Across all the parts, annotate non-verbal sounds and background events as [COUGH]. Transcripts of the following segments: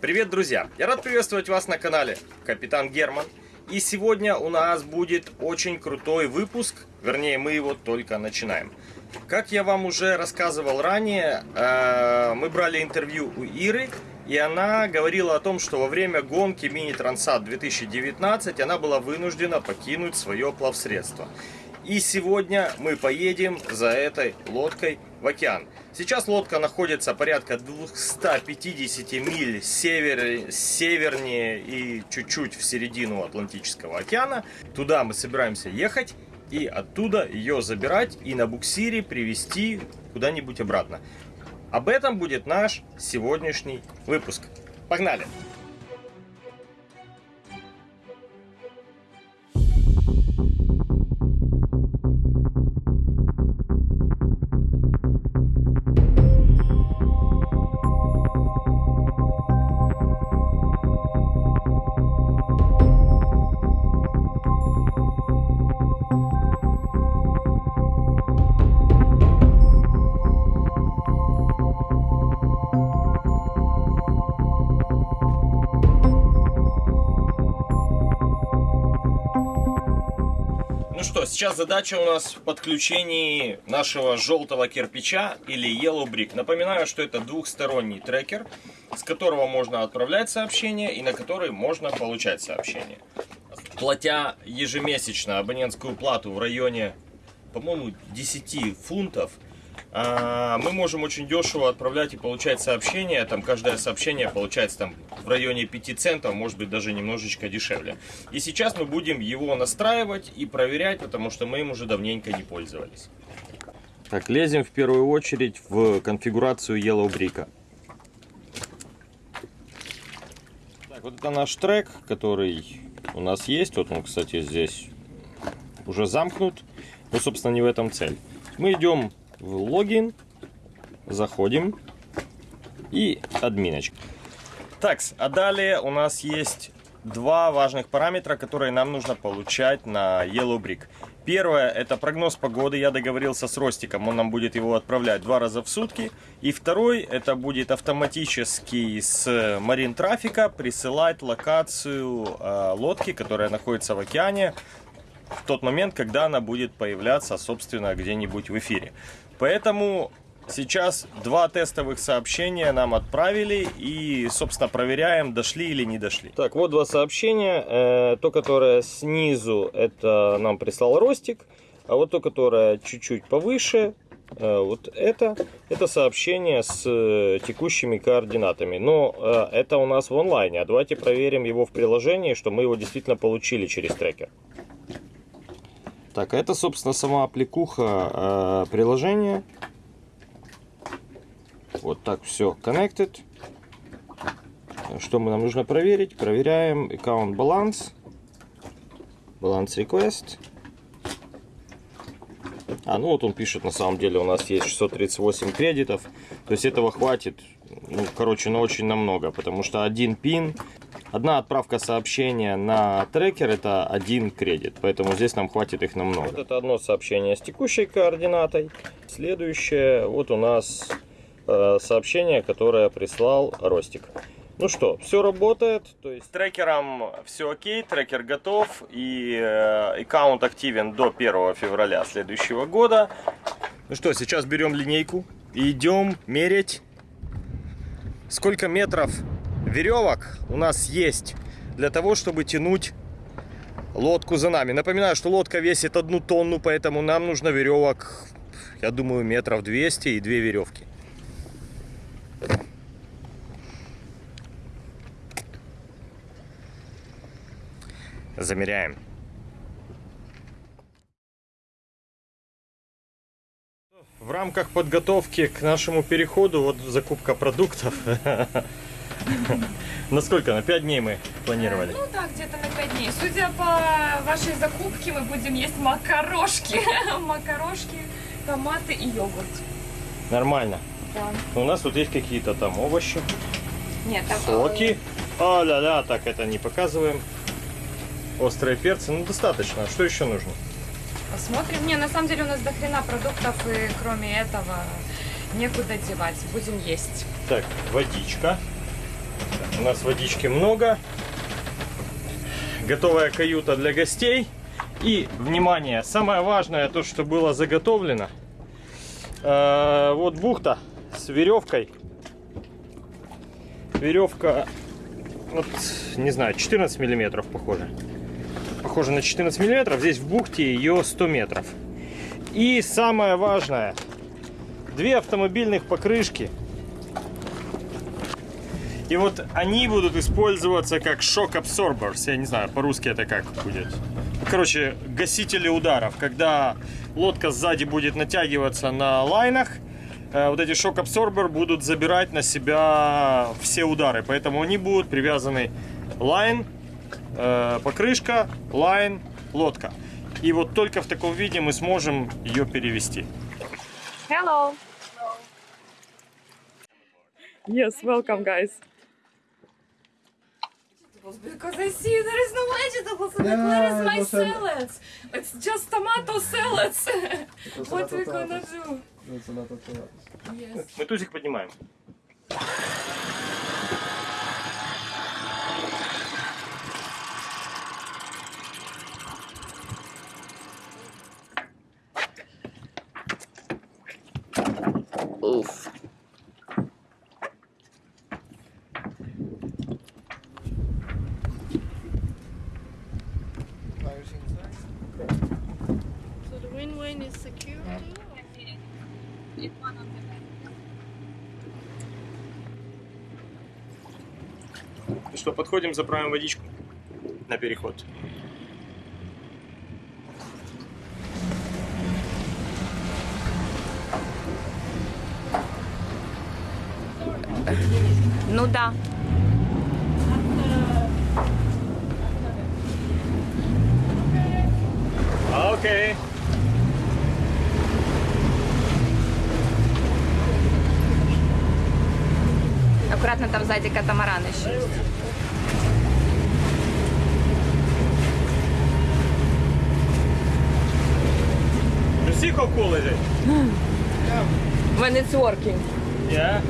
Привет, друзья! Я рад приветствовать вас на канале Капитан Герман. И сегодня у нас будет очень крутой выпуск, вернее мы его только начинаем. Как я вам уже рассказывал ранее, э, мы брали интервью у Иры, и она говорила о том, что во время гонки Мини Трансат 2019 она была вынуждена покинуть свое плавсредство. И сегодня мы поедем за этой лодкой в океан. Сейчас лодка находится порядка 250 миль север, севернее и чуть-чуть в середину Атлантического океана. Туда мы собираемся ехать и оттуда ее забирать и на буксире привезти куда-нибудь обратно. Об этом будет наш сегодняшний выпуск. Погнали! Сейчас задача у нас в подключении нашего желтого кирпича или Yellow Brick. Напоминаю, что это двухсторонний трекер, с которого можно отправлять сообщения и на который можно получать сообщения. Платя ежемесячно абонентскую плату в районе, по-моему, 10 фунтов, мы можем очень дешево отправлять и получать сообщения. Там каждое сообщение получается там в районе 5 центов, может быть даже немножечко дешевле. И сейчас мы будем его настраивать и проверять, потому что мы им уже давненько не пользовались. Так, лезем в первую очередь в конфигурацию Yellow Brick. Так, вот это наш трек, который у нас есть. Вот он, кстати, здесь уже замкнут. Но, собственно, не в этом цель. Мы идем в логин, заходим и админочка. Так, а далее у нас есть два важных параметра, которые нам нужно получать на Yellow Brick. Первое, это прогноз погоды. Я договорился с Ростиком, он нам будет его отправлять два раза в сутки. И второй, это будет автоматически с марин трафика присылать локацию э, лодки, которая находится в океане, в тот момент, когда она будет появляться, собственно, где-нибудь в эфире. Поэтому сейчас два тестовых сообщения нам отправили и, собственно, проверяем, дошли или не дошли. Так, вот два сообщения. Э, то, которое снизу, это нам прислал Ростик, а вот то, которое чуть-чуть повыше, э, вот это, это сообщение с э, текущими координатами. Но это у нас в онлайне, а давайте проверим его в приложении, что мы его действительно получили через трекер. Так, это, собственно, сама аппликуха э, приложения. Вот так все connected. Что нам нужно проверить? Проверяем аккаунт баланс. Баланс request. А, ну вот он пишет, на самом деле у нас есть 638 кредитов. То есть этого хватит, ну, короче, на очень намного. Потому что один пин Одна отправка сообщения на трекер это один кредит, поэтому здесь нам хватит их намного. Вот это одно сообщение с текущей координатой. Следующее, вот у нас э, сообщение, которое прислал Ростик. Ну что, все работает, то есть с трекером все окей, трекер готов и э, аккаунт активен до 1 февраля следующего года. Ну что, сейчас берем линейку и идем мерить, сколько метров веревок у нас есть для того, чтобы тянуть лодку за нами. Напоминаю, что лодка весит одну тонну, поэтому нам нужно веревок, я думаю, метров 200 и две веревки. Замеряем. В рамках подготовки к нашему переходу, вот закупка продуктов, [LAUGHS] Насколько? На 5 дней мы планировали? Ну да, где-то на 5 дней. Судя по вашей закупке, мы будем есть макарошки. [LAUGHS] Макарошки, томаты и йогурт. Нормально. Да. У нас вот есть какие-то там овощи. Нет, там... Соки. А, ля-ля, так это не показываем. Острые перцы, ну достаточно. Что еще нужно? Посмотрим. Не, на самом деле у нас до хрена продуктов, и кроме этого некуда девать. Будем есть. Так, водичка. У нас водички много. Готовая каюта для гостей. И, внимание, самое важное, то, что было заготовлено. Э, вот бухта с веревкой. Веревка, вот, не знаю, 14 миллиметров похоже. Похоже на 14 миллиметров. Здесь в бухте ее 100 метров. И самое важное, две автомобильных покрышки. И вот они будут использоваться как shock absorbers. Я не знаю, по-русски это как будет. Короче, гасители ударов. Когда лодка сзади будет натягиваться на line ах, э, вот эти shock absorber будут забирать на себя все удары. Поэтому они будут привязаны line, э, покрышка, line, лодка. И вот только в таком виде мы сможем ее перевести. Hello. Yes, welcome, guys. Because I see there is no vegetables in Yeah, Where is it my was a- salads? It's just tomato salads. was a what lot we of gonna tomatoes. do? That's a lot of tomatoes. Yes. Мы тузик поднимаем. Подходим, заправим водичку на переход. Ну да. Окей. Аккуратно там сзади катамаран еще. Cool is it? When it's working. Yeah.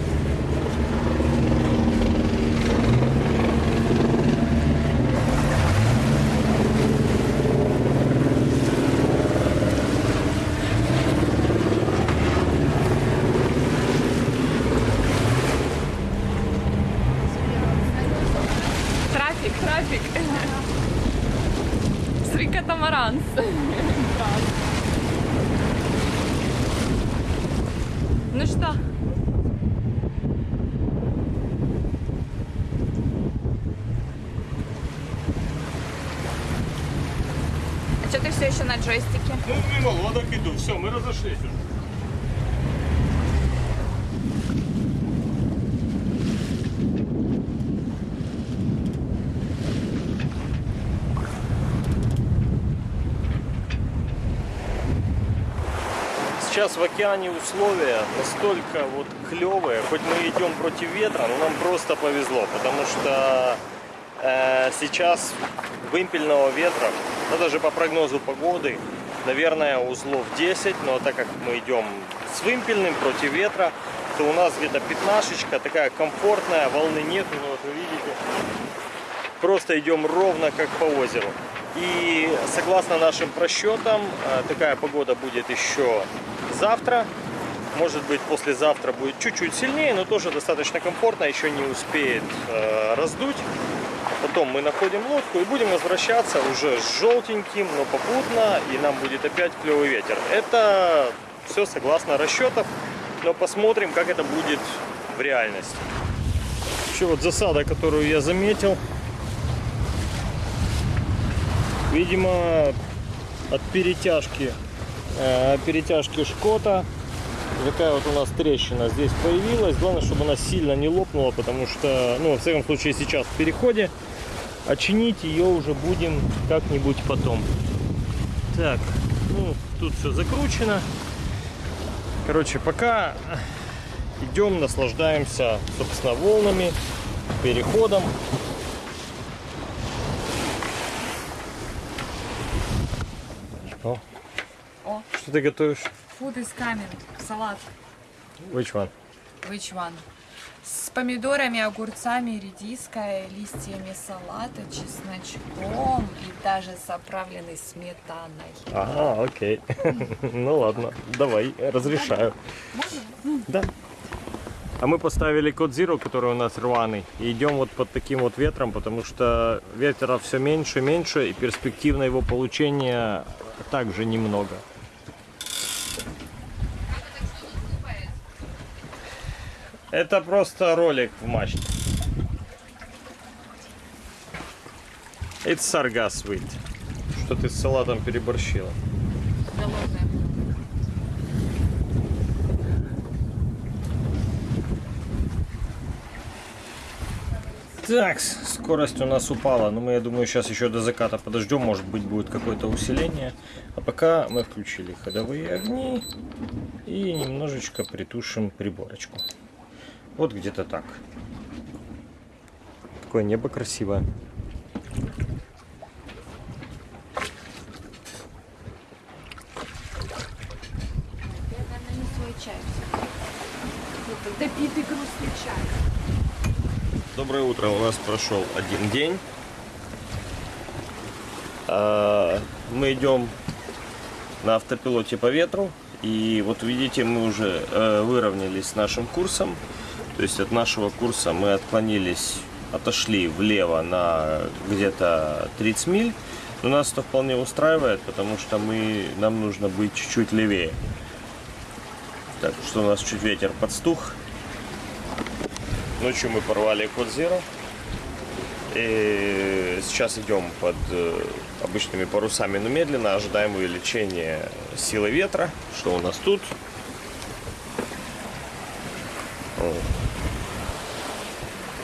Ну что? А что ты все еще на джойстике? Ну, мимо лодок иду. Все, мы разошлись уже. Сейчас в океане условия настолько вот клевые, хоть мы идем против ветра, но нам просто повезло, потому что э, сейчас вымпельного ветра, ну даже по прогнозу погоды, наверное, узлов 10, но так как мы идем с вымпельным против ветра, то у нас где-то пятнашечка, такая комфортная, волны нет, ну вот вы видите, просто идем ровно как по озеру. И согласно нашим просчетам, э, такая погода будет еще завтра. Может быть, послезавтра будет чуть-чуть сильнее, но тоже достаточно комфортно, еще не успеет э, раздуть. Потом мы находим лодку и будем возвращаться уже с желтеньким, но попутно, и нам будет опять клевый ветер. Это все согласно расчетов, но посмотрим, как это будет в реальности. Еще вот засада, которую я заметил. Видимо, от перетяжки, перетяжки шкота такая вот у нас трещина здесь появилась. Главное, чтобы она сильно не лопнула, потому что, ну, во всяком случае, сейчас в переходе. А ее уже будем как-нибудь потом. Так, ну, тут все закручено. Короче, пока идем, наслаждаемся, собственно, волнами, переходом. О, О, что ты готовишь? food is coming. Салат. Which one? Which one? с помидорами, огурцами, редиской, листьями салата, чесночком и даже с сметаной. Ага, окей. [LAUGHS] Ну ладно, давай, разрешаю. Да. А мы поставили код Zero, который у нас рваный, и идем вот под таким вот ветром, потому что ветра все меньше и меньше, и перспектив на его получение также немного. Это просто ролик в мачте. It's sargass sweet. Что ты с салатом переборщила. Так, скорость у нас упала, но мы, я думаю, сейчас еще до заката подождем, может быть, будет какое-то усиление. А пока мы включили ходовые огни и немножечко притушим приборочку. Вот где-то так. Какое небо красивое. Допитый. Доброе утро. У нас прошел один день. А, Мы идем на автопилоте по ветру. И вот видите, мы уже э, выровнялись с нашим курсом. То есть от нашего курса мы отклонились, отошли влево на где-то 30 миль. Но нас это вполне устраивает, потому что мы, нам нужно быть чуть-чуть левее. Так что у нас чуть ветер подстух. Ночью мы порвали код Zero. И сейчас идем под э, обычными парусами, но медленно ожидаем увеличения силы ветра. Что у нас тут? О.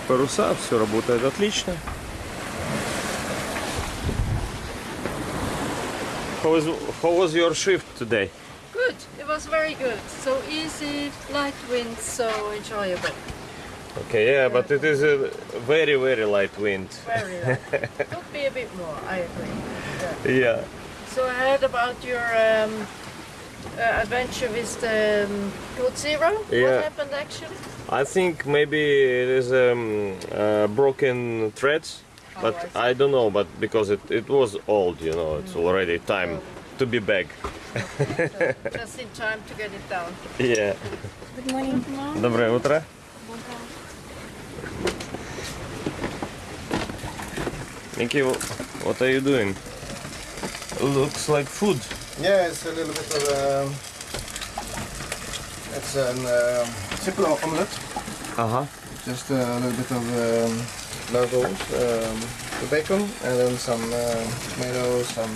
Паруса, все работает отлично. How was, how was your shift today? Good. It was very good. So easy, light wind, so enjoyable. Okay, yeah, but it is a very, very light wind. Very light. [LAUGHS] Could be a bit more. I agree. Yeah. Yeah. So I heard about your um, uh, adventure with the um, Code Zero. Yeah. What happened actually? I think maybe it is um, uh, broken threads, but Oh, I I, don't know. But because it, it was old, you know, it's already time to be back. [LAUGHS] Just in time to get it down. Yeah. Good morning. Доброе утро. Mickey, wh- what are you doing? Looks like food. Yeah, it's a little bit of um, it's um simple omelette. Uh huh. Just a little bit of um, um, the bacon, and then some uh, tomatoes, some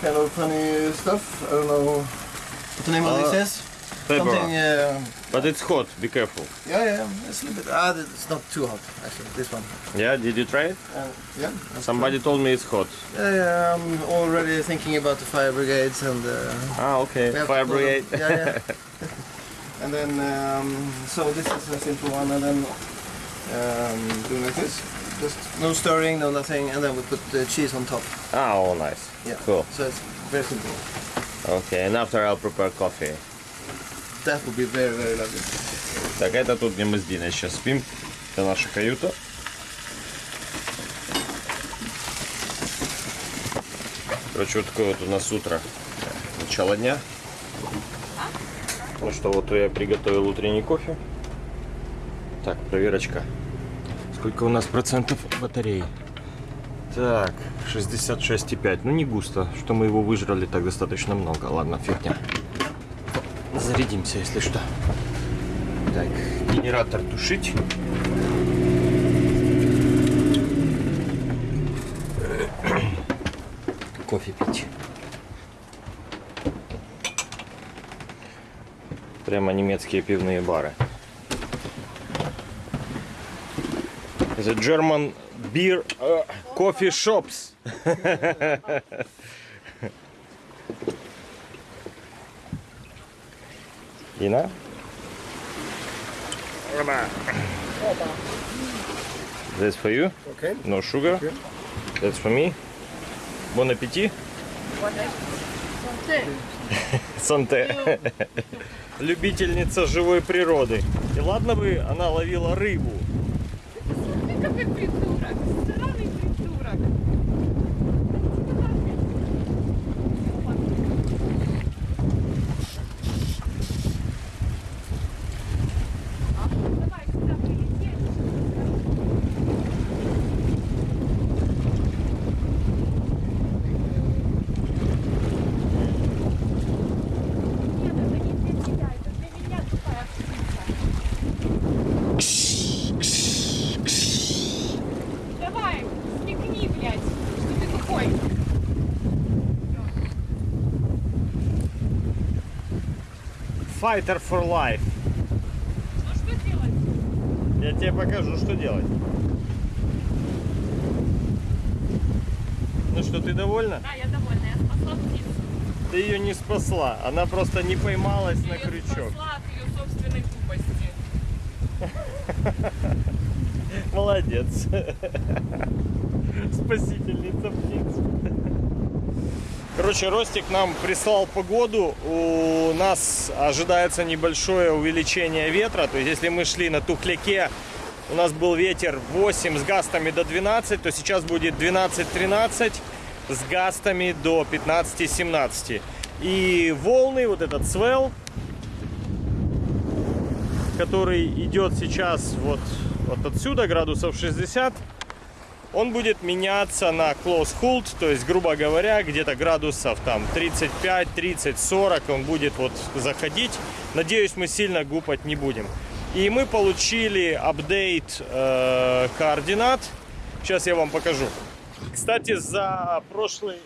kind of funny stuff. I don't know what the name of Uh, this is. Pepper. Uh, But it's hot. Be careful. yeah, yeah. It's a little bit. Ah, it's not too hot actually. This one. Yeah. Did you try it? Uh, yeah. Somebody told me it's hot. Yeah, yeah. I'm already thinking about the fire brigades and. Uh, Ah, okay. Fire brigade. them. Yeah, yeah. [LAUGHS] [LAUGHS] and then, um, so this is a simple one, and then um, do like this. Just no stirring, no nothing, and then we put the cheese on top. ah, oh, nice. Yeah. Cool. So it's very simple. Okay. And after I'll prepare coffee. That would be very, very lovely. Так, это тут, где мы с Диной сейчас спим. Это наша каюта. Короче, вот такое вот у нас утро. Начало дня. Ну что, вот я приготовил утренний кофе. Так, проверочка. Сколько у нас процентов батареи? Так, 66,5. Ну не густо. Что мы его выжрали так достаточно много. Ладно, фигня. Зарядимся, если что. Так, генератор тушить. [CLEARS THROAT] Кофе пить. Прямо немецкие пивные бары. The German beer uh, coffee shops. [LAUGHS] Dina? That's for you. Okay. No sugar. You. That's for me. Bon appétit. Happened? Santé. любительница живой природы. И ладно бы она ловила рыбу. Ты какой придурок, странный придурок. Давай сюда прилетели. Нет, это не для тебя, это для меня тупая птица. Давай, смекни, блядь, что ты тупой. Fighter for life. Ну что делать? Я тебе покажу, что делать. Ну что, ты довольна? Да, я довольна, я спасла птицу. Ты ее не спасла, она просто не поймалась Я на её крючок. спасла от ее собственной тупости. [LAUGHS] Молодец. [LAUGHS] Спасительница птиц. Короче, Ростик нам прислал погоду. У нас ожидается небольшое увеличение ветра. То есть, если мы шли на Тухляке, у нас был ветер 8 с гастами до 12, то сейчас будет 12-13 с гастами до 15-17. И волны, вот этот свел, который идет сейчас вот, вот отсюда, градусов 60, он будет меняться на close hold, то есть, грубо говоря, где-то градусов там 35, 30, 40 он будет вот заходить. Надеюсь, мы сильно гупать не будем. И мы получили апдейт э, координат. Сейчас я вам покажу. Кстати, за прошлый,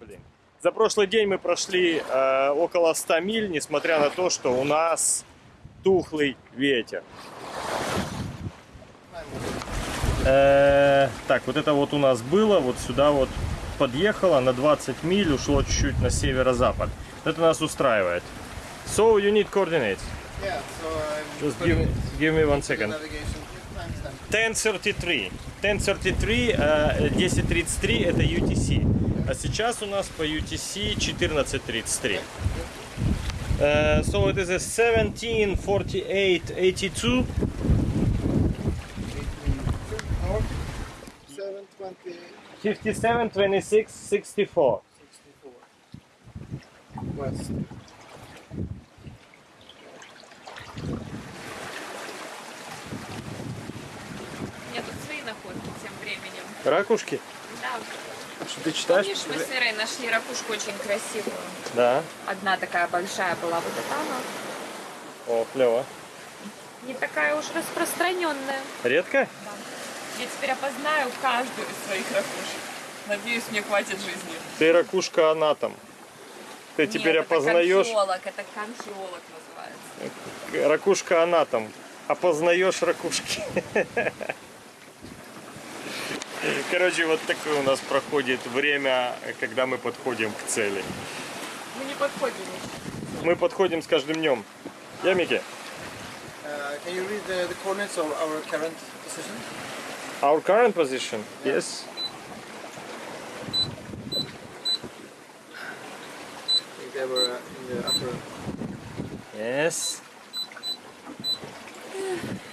блин, за прошлый день мы прошли э, около 100 миль, несмотря на то, что у нас тухлый ветер. Э, так, вот это вот у нас было, вот сюда вот подъехало на 20 миль, ушло чуть-чуть на северо-запад. Это нас устраивает. So you need coordinates. Yeah, so I'm Just give, give me one second. navigation. Thanks, then. 1033. 1033, э, 1033 это UTC. А сейчас у нас по UTC 1433. Э, so it is a 174882. 728, 57 26 64. 64. West. Ракушки? Да. Что ты читаешь? Помнишь, мы с Ирой нашли ракушку очень красивую. Да. Одна такая большая была вот эта она. О, клево. Не такая уж распространенная. Редко? Я теперь опознаю каждую из своих ракушек. Надеюсь, мне хватит жизни. Ты ракушка анатом. Ты теперь Нет, опознаешь Это конхиолог, это конхиолог называется. ракушка анатом. Опознаешь ракушки. Короче, вот такое у нас проходит время, когда мы подходим к цели. Мы не подходим еще. Мы подходим с каждым днем. Я Микки. Uh, can you read the, the coordinates of our current position? Our current position? Yes. I think they were uh, in the upper. Yes.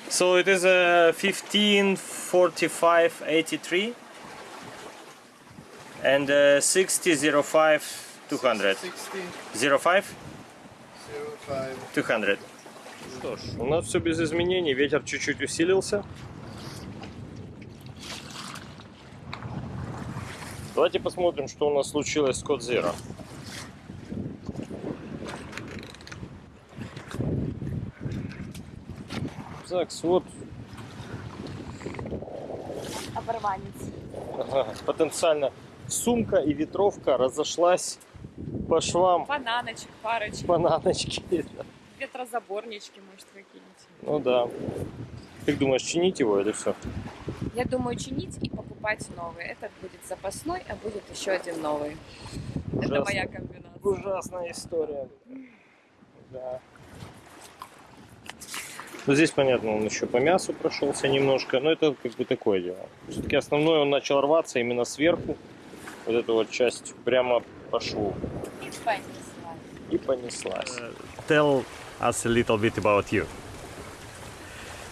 So it is a 1545 83 and uh, 6005 200. 60, 05 05. 200. Что ж, у нас все без изменений, ветер чуть-чуть усилился. Давайте посмотрим, что у нас случилось с Код Zero. Так, вот Оборванец. ага, потенциально сумка и ветровка разошлась по швам Бананочек, парочек, бананочки. ветрозаборнички, может, какие-нибудь. Ну да. Как думаешь, чинить его или все? Я думаю, чинить и покупать новый. Этот будет запасной, а будет еще один новый. Это Ужасно. моя комбинация. Ужасная история. Да. Ну, здесь, понятно, он еще по мясу прошелся немножко, но это как бы такое дело. Все-таки основное он начал рваться именно сверху. Вот эта вот часть прямо по шву. И понесла. И понеслась. Tell us a little bit about you.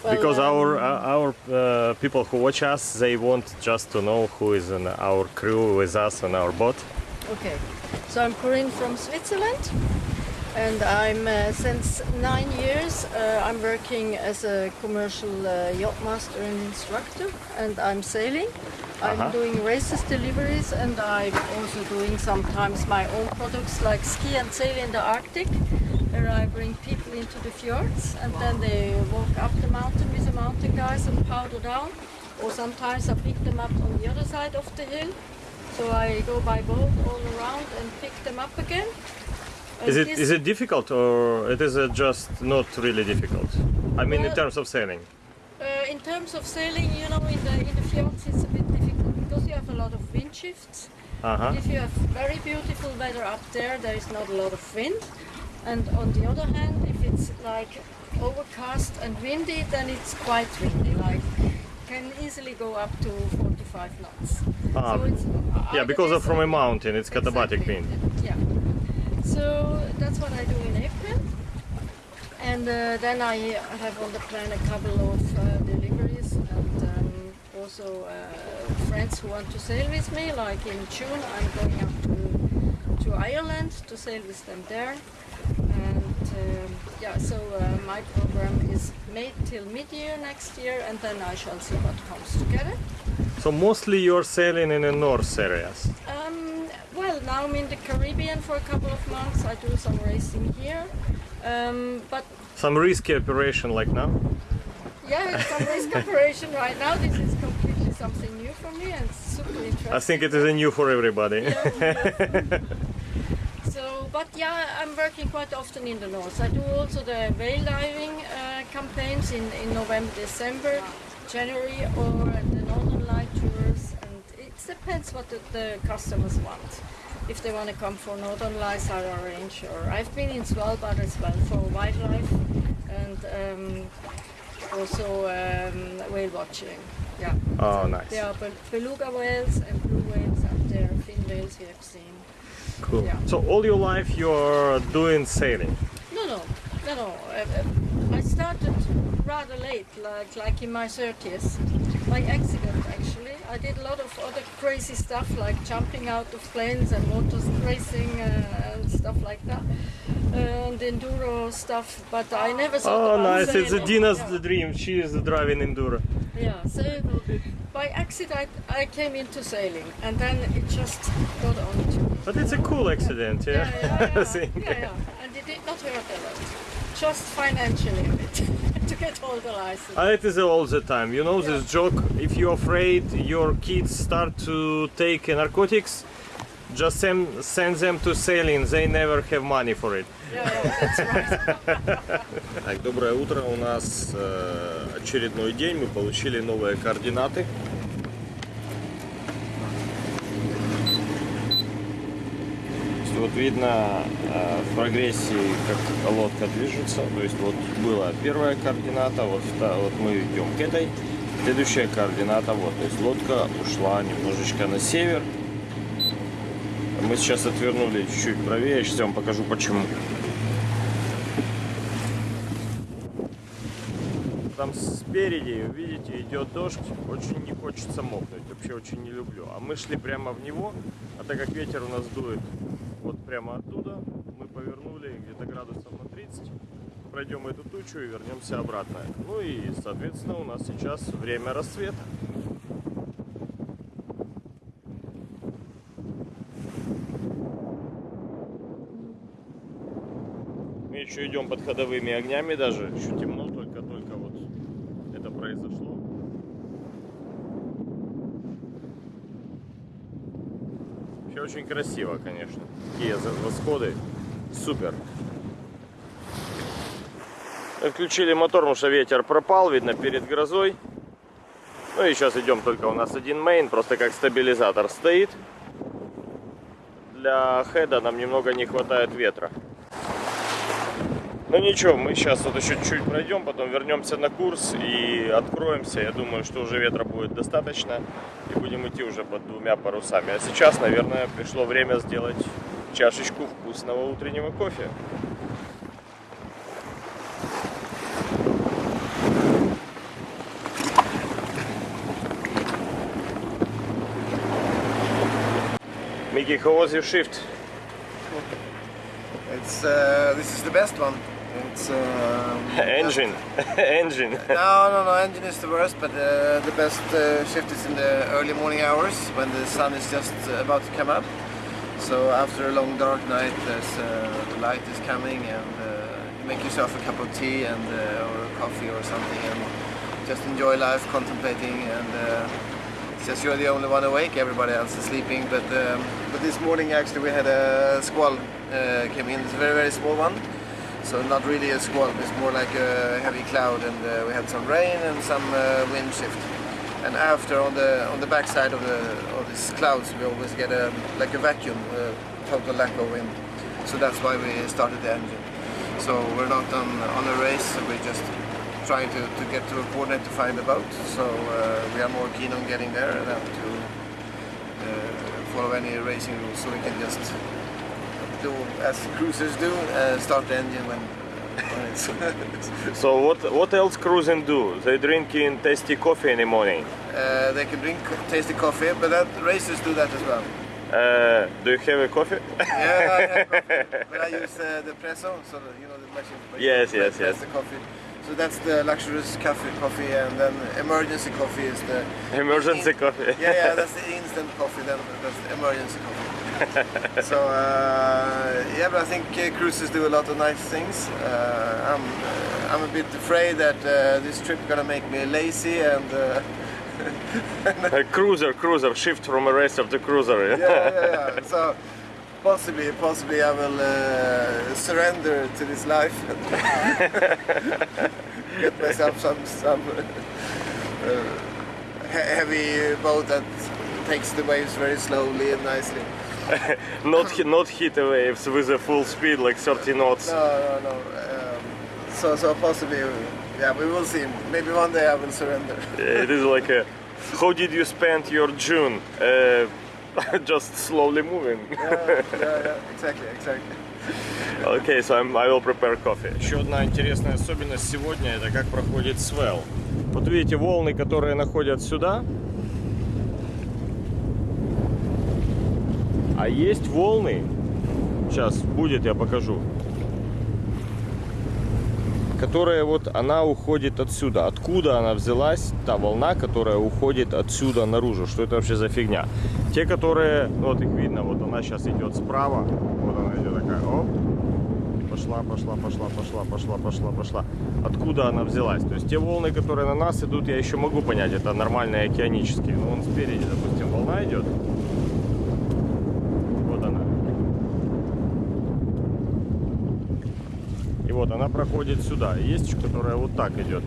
Well, because um, our uh, our uh, people who watch us, they want just to know who is in our crew with us on our boat. Okay, so I'm Corinne from Switzerland, and I'm uh, since nine years. Uh, I'm working as a commercial uh, yacht master and instructor, and I'm sailing. I'm Uh-huh. doing races, deliveries, and I'm also doing sometimes my own products like ski and sail in the Arctic, where I bring people into the fjords, and then they walk up the mountain with the mountain guys and powder down, or sometimes I pick them up on the other side of the hill. So I go by boat all around and pick them up again. Is it is it difficult or it is uh, just not really difficult? I mean, in terms of sailing. Uh, in terms of sailing, you know, in the in the fjords it's a bit difficult because you have a lot of wind shifts. Uh huh. If you have very beautiful weather up there, there is not a lot of wind. And on the other hand, if it's like overcast and windy, then it's quite windy. Like can easily go up to 45 knots. Ah, so it's Yeah, because of from a mountain, it's katabatic wind. Yeah. So that's what I do in April. And uh, then I have on the plan a couple of uh, deliveries and um, also uh, friends who want to sail with me. Like in June, I'm going up to, to Ireland to sail with them there. And um, yeah, so uh, my program is made till mid-year next year, and then I shall see what comes together. So mostly you're sailing in the north areas. Now I'm in the Caribbean for a couple of months. I do some racing here. Um, but Some risky operation like now. yeah, it's some risk operation right now. This is completely something new for me and super interesting. I think it is a new for everybody. Yeah. [LAUGHS] so, but yeah, I'm working quite often in the north. I do also the whale diving uh, campaigns in, in November, December, January, or the Northern Light tours, and it depends what the, the customers want. If they want to come for Northern Lights, I arrange. Or I've been in Svalbard as well for wildlife and um, also um, whale watching. Yeah. Oh, nice. There are bel- beluga whales and blue whales up there, fin whales we have seen. Cool. Yeah. So all your life you're doing sailing. No, no, no, no. Uh, uh, I started rather late, like like in my 30s, by accident actually. I did a lot of other crazy stuff like jumping out of planes and motor racing uh, and stuff like that, and enduro stuff. But I never thought Oh, nice. It's a. Dina's Yeah. dream. She is driving enduro. Yeah, so by accident I came into sailing and then it just got on to me. But it's a cool accident, yeah. Yeah, yeah, I yeah. [LAUGHS] yeah, yeah. And it did not hurt a lot. Just financially a bit [LAUGHS] to get all the license. Uh, it is all the time. You know this joke. If you're afraid your kids start to take narcotics, just send, send them to sailing. They never have money for it. [LAUGHS] Yeah, yeah, that's right. Так, доброе утро. У нас э, очередной день. Мы получили новые координаты. Вот видно э, в прогрессии, как лодка движется. То есть вот была первая координата, вот, вот мы идем к этой. Следующая координата вот. То есть лодка ушла немножечко на север. Мы сейчас отвернули чуть-чуть правее. Сейчас я вам покажу почему. Там спереди, видите, идет дождь, очень не хочется мокнуть, вообще очень не люблю. А мы шли прямо в него, а так как ветер у нас дует вот прямо оттуда, мы повернули где-то градусов на 30, пройдем эту тучу и вернемся обратно. Ну и, соответственно, у нас сейчас время рассвета. Мы еще идем под ходовыми огнями даже, еще темно, только-только вот это произошло. Вообще очень красиво, конечно. Такие восходы. Супер. Отключили мотор, потому что ветер пропал, видно, перед грозой. Ну и сейчас идем только у нас один мейн, просто как стабилизатор стоит. Для хеда нам немного не хватает ветра. Ну ничего, мы сейчас вот еще чуть-чуть пройдем, потом вернемся на курс и откроемся. Я думаю, что уже ветра будет достаточно и будем идти уже под двумя парусами. А сейчас, наверное, пришло время сделать чашечку вкусного утреннего кофе. Mickey, how was your shift? It's uh, this is the best one. It's um, [LAUGHS] Engine. [LAUGHS] Engine. [LAUGHS] No, no, no. Engine is the worst, but uh, the best uh, shift is in the early morning hours when the sun is just uh, about to come up. So after a long dark night, there's, uh, the light is coming, and uh, you make yourself a cup of tea and uh, or a coffee or something, and just enjoy life, contemplating, and uh, it's just you're the only one awake. Everybody else is sleeping. But um, but this morning actually we had a squall uh, came in. It's a very very small one. So not really a squall, it's more like a heavy cloud and uh, we had some rain and some uh, wind shift. And after on the on the backside of the of these clouds we always get a like a vacuum, uh, total lack of wind. So that's why we started the engine. So we're not on, on a race, so we're just trying to, to get to a coordinate to find the boat. So uh, we are more keen on getting there than to uh, follow any racing rules. So we can just do as cruisers do, uh, start the engine when, when [LAUGHS] it's So what what else cruising do? They drink in tasty coffee in the morning. uh, they can drink tasty coffee, but that racers do that as well. Uh, do you have a coffee? [LAUGHS] Yeah, I have coffee, [LAUGHS] but I use uh, the presso, so the, you know the machine. Yes, yes, press yes. The coffee. So that's the luxurious coffee, coffee, and then emergency coffee is the Emergency coffee. yeah, yeah, that's the instant coffee. Then that's the emergency coffee. So uh, yeah, but I think uh, cruises do a lot of nice things. Uh, I'm uh, I'm a bit afraid that uh, this trip gonna make me lazy and. Uh, [LAUGHS] A cruiser, cruiser, shift from a of the cruiser. yeah, yeah, yeah. So possibly, possibly I will uh, surrender to this life. [LAUGHS] Get myself some some uh, heavy boat that takes the waves very slowly and nicely. Not hi- not hit waves with a full speed like 30 knots. No, no, no. Um, so, so possibly, yeah, we will see. Maybe one day I will surrender. It is like a. How did you spend your June? Uh, just slowly moving. yeah, yeah, yeah, exactly, exactly. Okay, so I'm, I will prepare coffee. Еще одна интересная особенность сегодня это как проходит свел. Вот видите волны, которые находят сюда. А есть волны. Сейчас будет, я покажу. Которая вот она уходит отсюда. Откуда она взялась? Та волна, которая уходит отсюда наружу. Что это вообще за фигня? Те, которые, вот их видно, вот она сейчас идет справа. Вот она идет такая, оп, пошла, пошла, пошла, пошла, пошла, пошла, пошла. Откуда она взялась? То есть те волны, которые на нас идут, я еще могу понять, это нормальные океанические. Но вон спереди, допустим, волна идет. Вот она. И вот она проходит сюда. Есть которая вот так идет.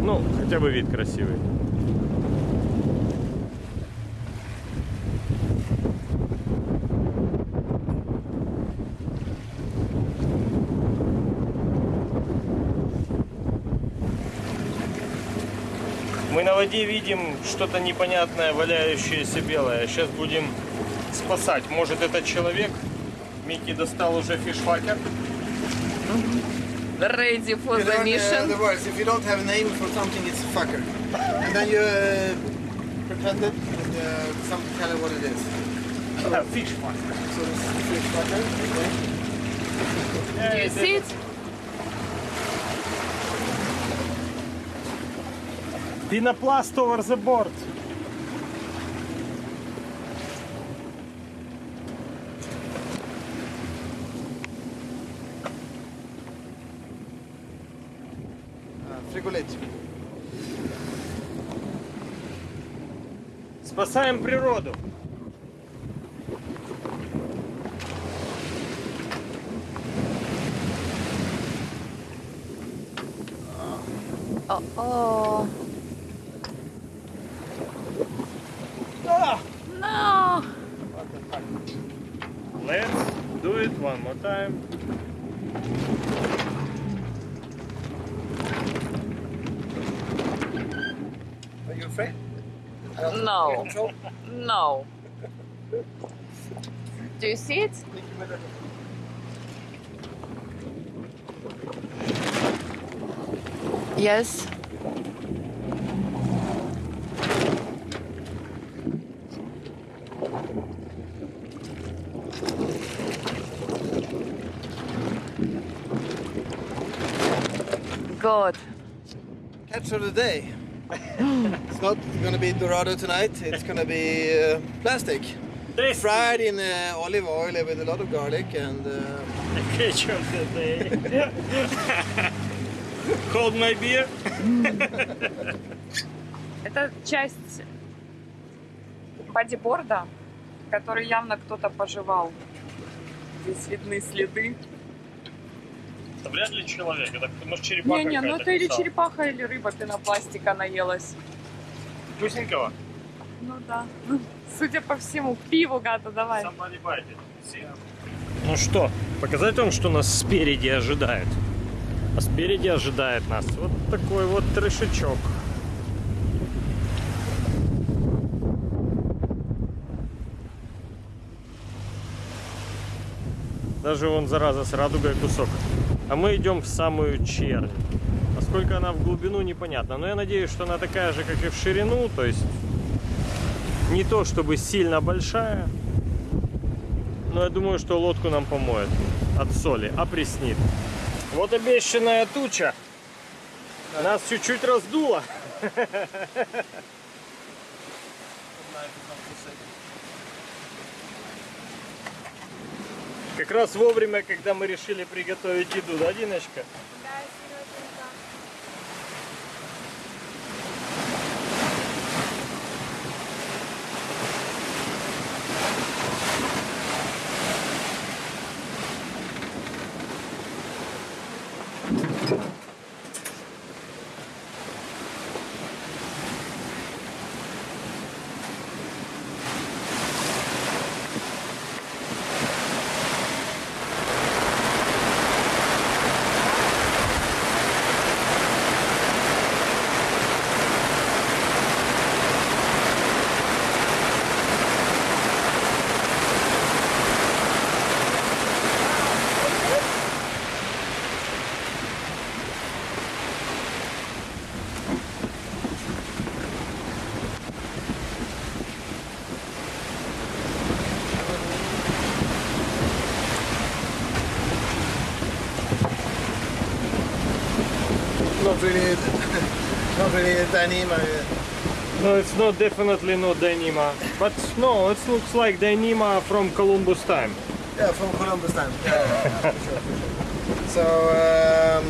Ну, хотя бы вид красивый. Мы на воде видим что-то непонятное, валяющееся белое. Сейчас будем спасать. Может это человек? Микки достал уже фишфакер. Ready for You the learn, uh, mission. the words. If you don't have a name for something, it's fucker. And then you uh, pretend it and uh, some tell you what it is. Фишфакер. So this is the fish fucker. Okay. Do you see it? Пенопласт over the board. Frigolit. Спасаем природу. No. Do you see it? Yes. God. Catch of the day. Not gonna be Dorado tonight. It's gonna be uh, plastic, fried in uh, olive oil with a lot of garlic and. Uh, Catch of the day. Hold my beer. [LAUGHS] Это часть бодиборда, который явно кто-то пожевал. Здесь видны следы. Это вряд ли человек. Это может черепаха Не-не, ну это или черепаха, или рыба пенопластика наелась. Вкусненького. Ну да. Судя по всему, к пиву гада давай. Ну что, показать вам, что нас спереди ожидает. А спереди ожидает нас вот такой вот трешечок. Даже вон, зараза, с радугой кусок. А мы идем в самую чернь. А сколько она в глубину, непонятно. Но я надеюсь, что она такая же, как и в ширину. То есть не то чтобы сильно большая. Но я думаю, что лодку нам помоет от соли, опреснит. Вот обещанная туча. Нас чуть-чуть раздуло. Как раз вовремя, когда мы решили приготовить еду, да, Диночка? Really, not really Dyneema. No, it's not definitely not Dyneema. But no, it looks like Dyneema from Columbus time. Yeah, from Columbus time. Yeah, yeah, for sure, for sure. So um,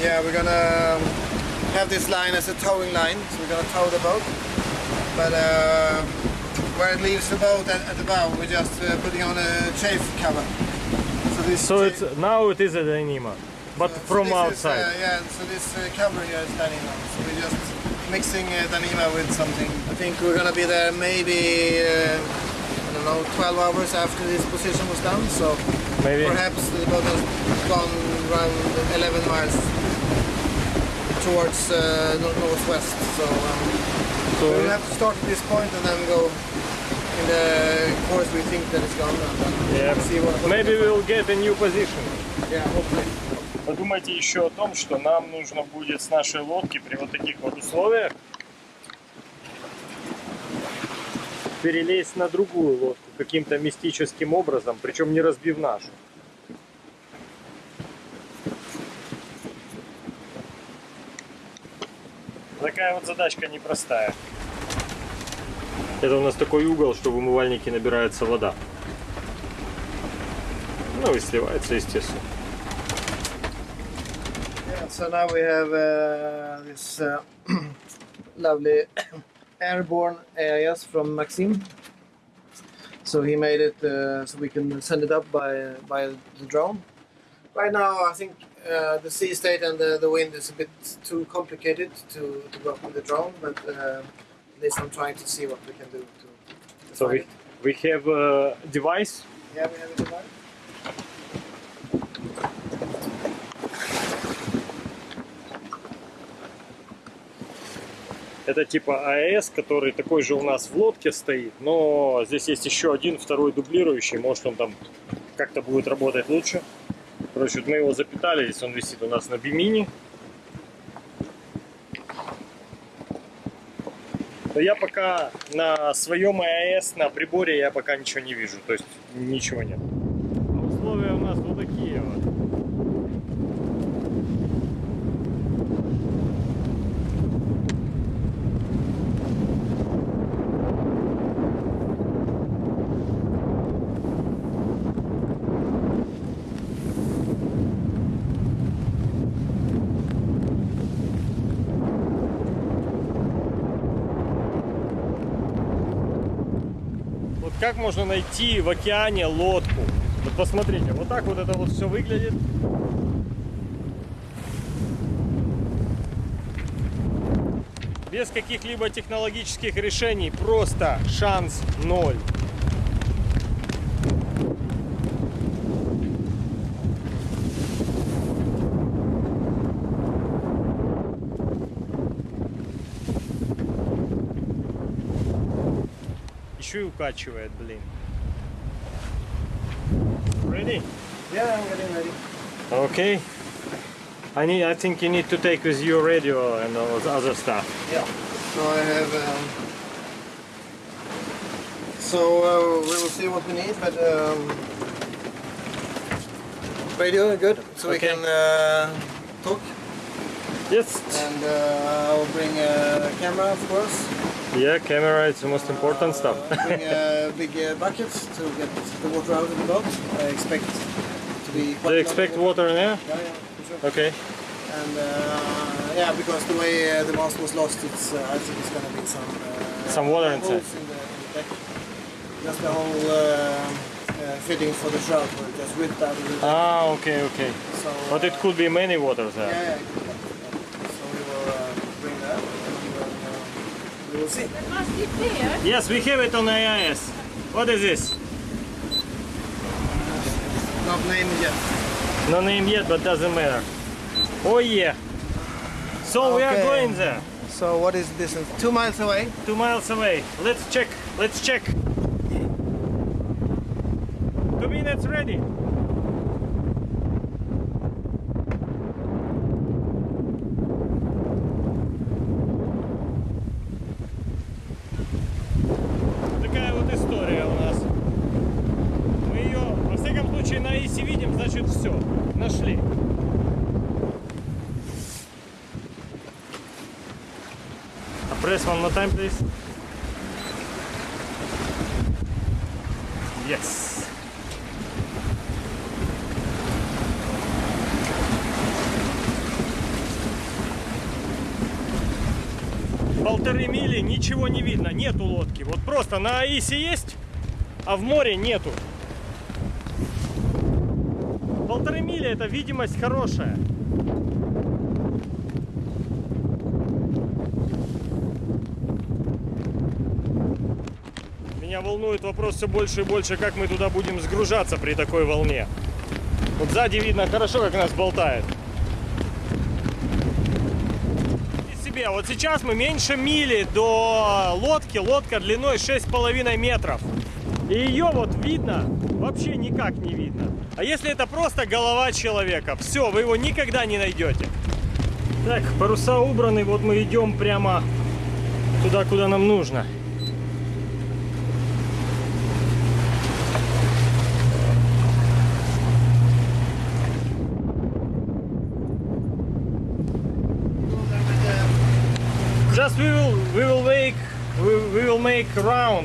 yeah, we're gonna um, have this line as a towing line. So we're gonna tow the boat, but uh, where it leaves the boat at, at the bow, we're just uh, putting on a chafe cover. So this. So it's now it is a Dyneema, but so from this outside. Is, uh, yeah, so this uh, cover here is Dyneema. So we're just mixing uh, Dyneema with something. I think we're gonna be there maybe. Uh, I don't know, 12 hours after this position was done, so Maybe. Perhaps the boat has gone around 11 miles towards uh, northwest. So um, So- we have to start at this point and then go in the course we think that it's gone. And then Yeah. see what, what Maybe we'll get a new position. Yeah, hopefully. Подумайте еще о том, что нам нужно будет с нашей лодки при вот таких вот условиях перелезть на другую лодку каким-то мистическим образом, причем не разбив нашу. Такая вот задачка непростая. Это у нас такой угол, что в умывальнике набирается вода. Ну и сливается, естественно. So now we have uh, this uh, [CLEARS THROAT] lovely [COUGHS] airborne AIS from Maxim. So he made it uh, so we can send it up by by the drone. Right now, I think uh, the sea state and the, the wind is a bit too complicated to, to go up with the drone, but uh, at least I'm trying to see what we can do to, to So we, it. we have a device. Yeah, we have a device. Это типа АЭС, который такой же у нас в лодке стоит, но здесь есть еще один, второй дублирующий, может он там как-то будет работать лучше. Короче, вот мы его запитали, здесь он висит у нас на бимини. Но я пока на своем АЭС, на приборе я пока ничего не вижу, то есть ничего нет. А условия у нас вот такие вот. Как можно найти в океане лодку. Вот посмотрите, вот так вот это вот все выглядит. Без каких-либо технологических решений, просто шанс ноль. Еще и укачивает, блин. Ready? Yeah, I'm getting ready. Okay. I need. I think you need to take with you radio and all the other stuff. Yeah. So I have. Um, so uh, we will see what we need, but um, radio good, so Okay. we can uh, talk. Yes. And uh, I'll bring a camera, of course. Yeah, camera is the most important stuff. [LAUGHS] Uh, bring a big uh, bucket to get the water out of the boat. I expect to be. quite Do a you lot expect water in there? Yeah, yeah, for sure. Okay. And uh, yeah, because the way uh, the mast was lost, it's uh, I think it's gonna be some uh, Some water inside. in the, in the deck. Just the whole uh, uh, fitting for the shroud just ripped out of the deck. Ah, okay, okay. so, But it uh, could be many waters there. yeah, it could be, yeah. So we will uh, bring that and then see. Must be clear. Yes, we have it on AIS. What is this? Not named yet. No name yet, but doesn't matter. Oh yeah. So we are going there. So what is this? Two miles away. Two miles away. Let's check. Let's check. Two minutes ready. Просто на Аисе есть, а в море нету. Полторы мили это видимость хорошая. Меня волнует вопрос все больше и больше, как мы туда будем сгружаться при такой волне. Вот сзади видно хорошо, как нас болтает. И себе, вот сейчас мы меньше мили до лодки, лодка длиной 6,5 метров. И ее вот видно, вообще никак не видно. А если это просто голова человека, все, вы его никогда не найдете. Так, паруса убраны, вот мы идем прямо туда, куда нам нужно.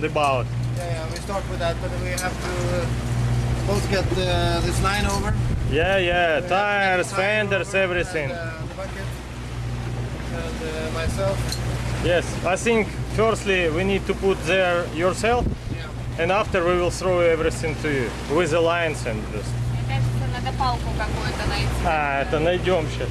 roundabout. Yeah, yeah, we start with that, but we have to uh, both get uh, this line over. Yeah, yeah, We have to tires, get the line fenders, over everything. And, uh, the bucket and uh, myself. Yes, I think firstly we need to put there yourself, Yeah. and after we will throw everything to you with the lines and just. Мне кажется, надо палку какую-то найти. А, это найдем сейчас.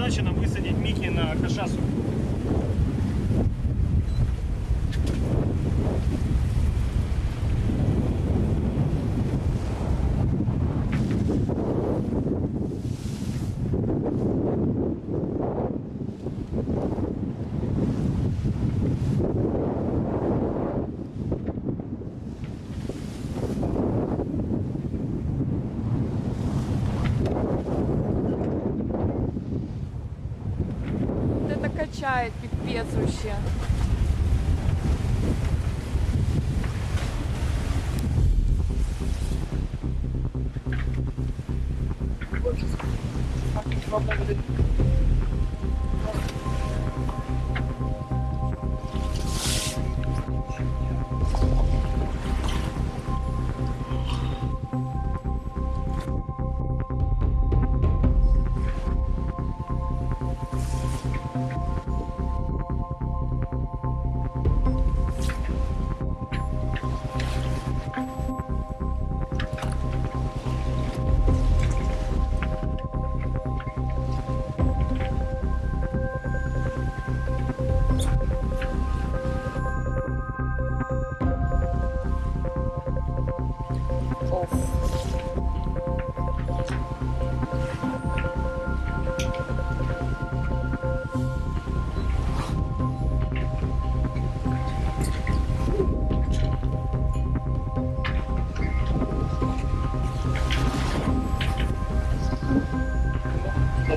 Задача нам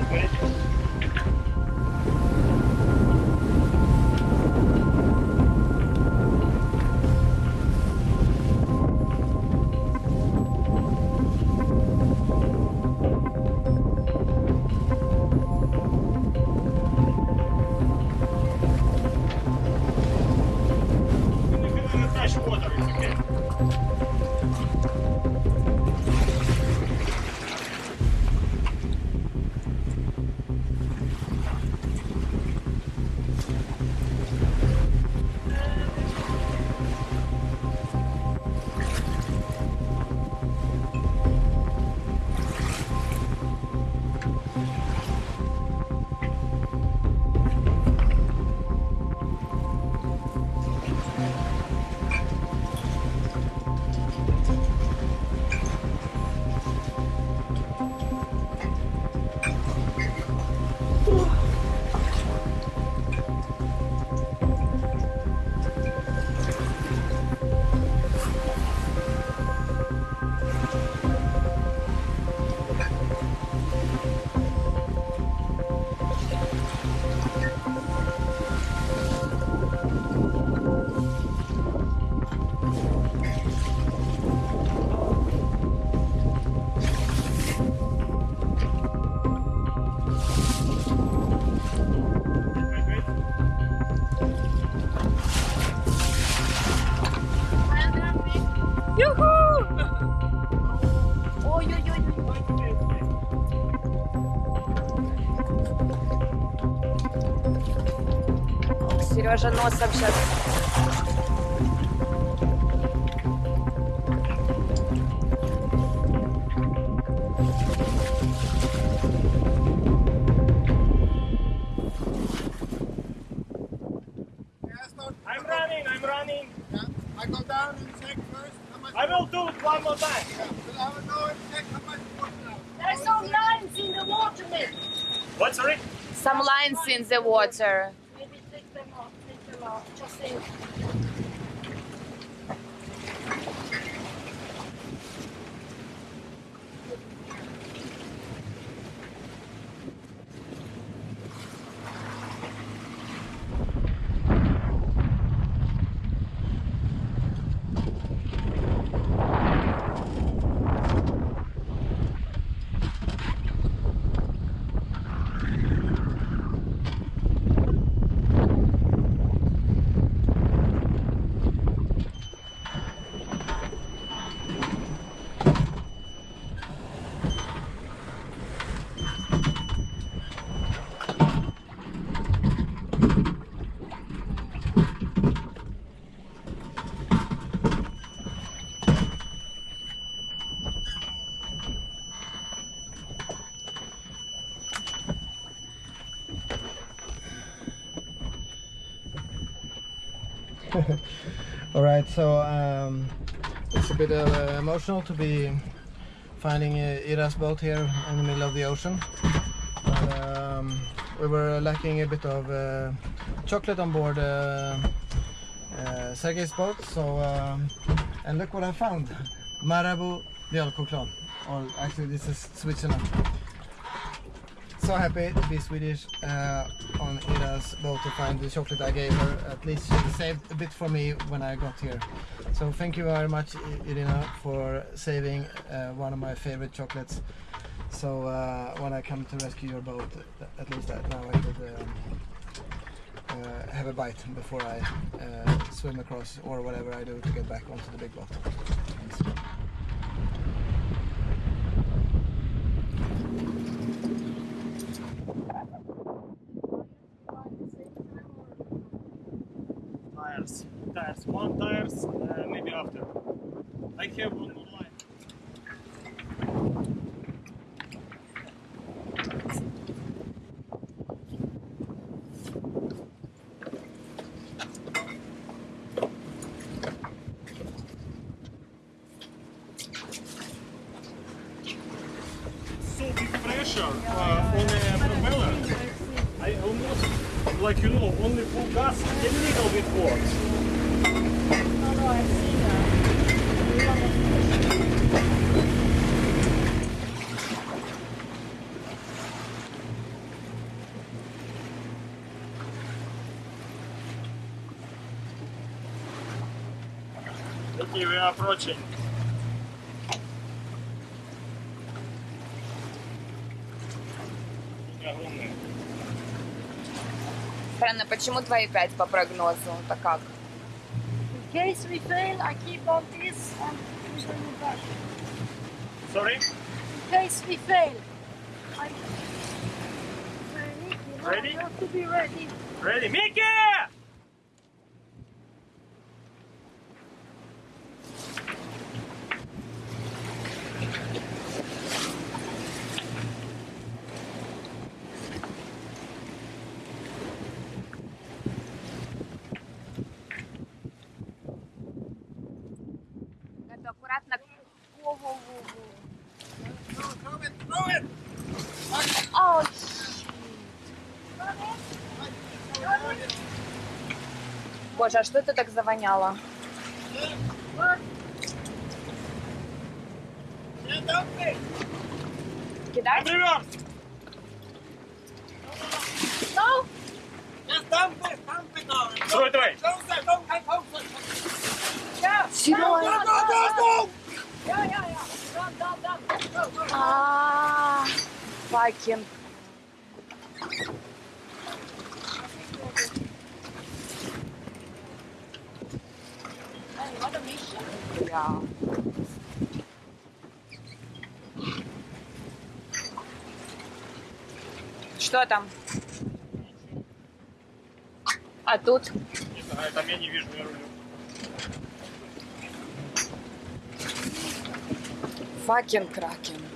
the way. Сережа носом сейчас. I'm running, I'm running. I go down and check first how much. I will do it one more time. But I will go and check how much water now. There's some lines in the water, Mick. What, sorry? Some lines in the water. All right, so um, it's a bit uh, emotional to be finding uh, Ira's boat here in the middle of the ocean. But, um, we were lacking a bit of uh, chocolate on board uh, uh, Sergei's boat, so um, and look what I found: Marabou mjölkchoklad. Or actually, this is Switzerland. So happy to be Swedish uh, on Ira's boat to find the chocolate I gave her. At least she saved a bit for me when I got here. So thank you very much, Irina, for saving uh, one of my favorite chocolates. So uh, when I come to rescue your boat, at least that now I could um, uh, have a bite before I uh, swim across or whatever I do to get back onto the big boat. Thanks. Approaching. Огромные. Странно, почему 2,5 по прогнозу? Это как? In case we fail, I keep on this and we bring it back. Sorry? In case we fail, I. Ready? Ready? You have to be ready. Ready? Mickey! Это аккуратно. Во-во-во-во. Ау, Боже, а что это так завоняло? Кидать? Реверс! Ну, Строй давай! Серьезно? А, Факин. Yeah. Что там? А тут? Не знаю, там я не вижу, я рулю. Факин кракен.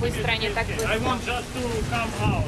Oh, Не it's так быстро,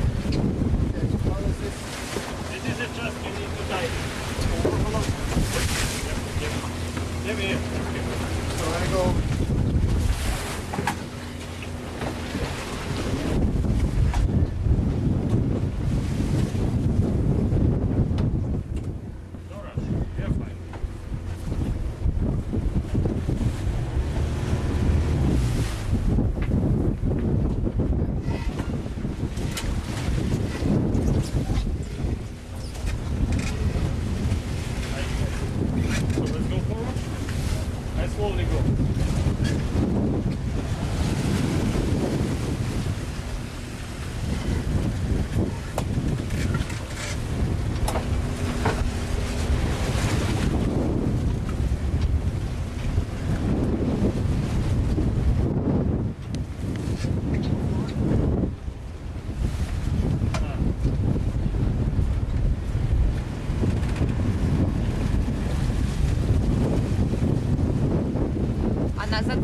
Она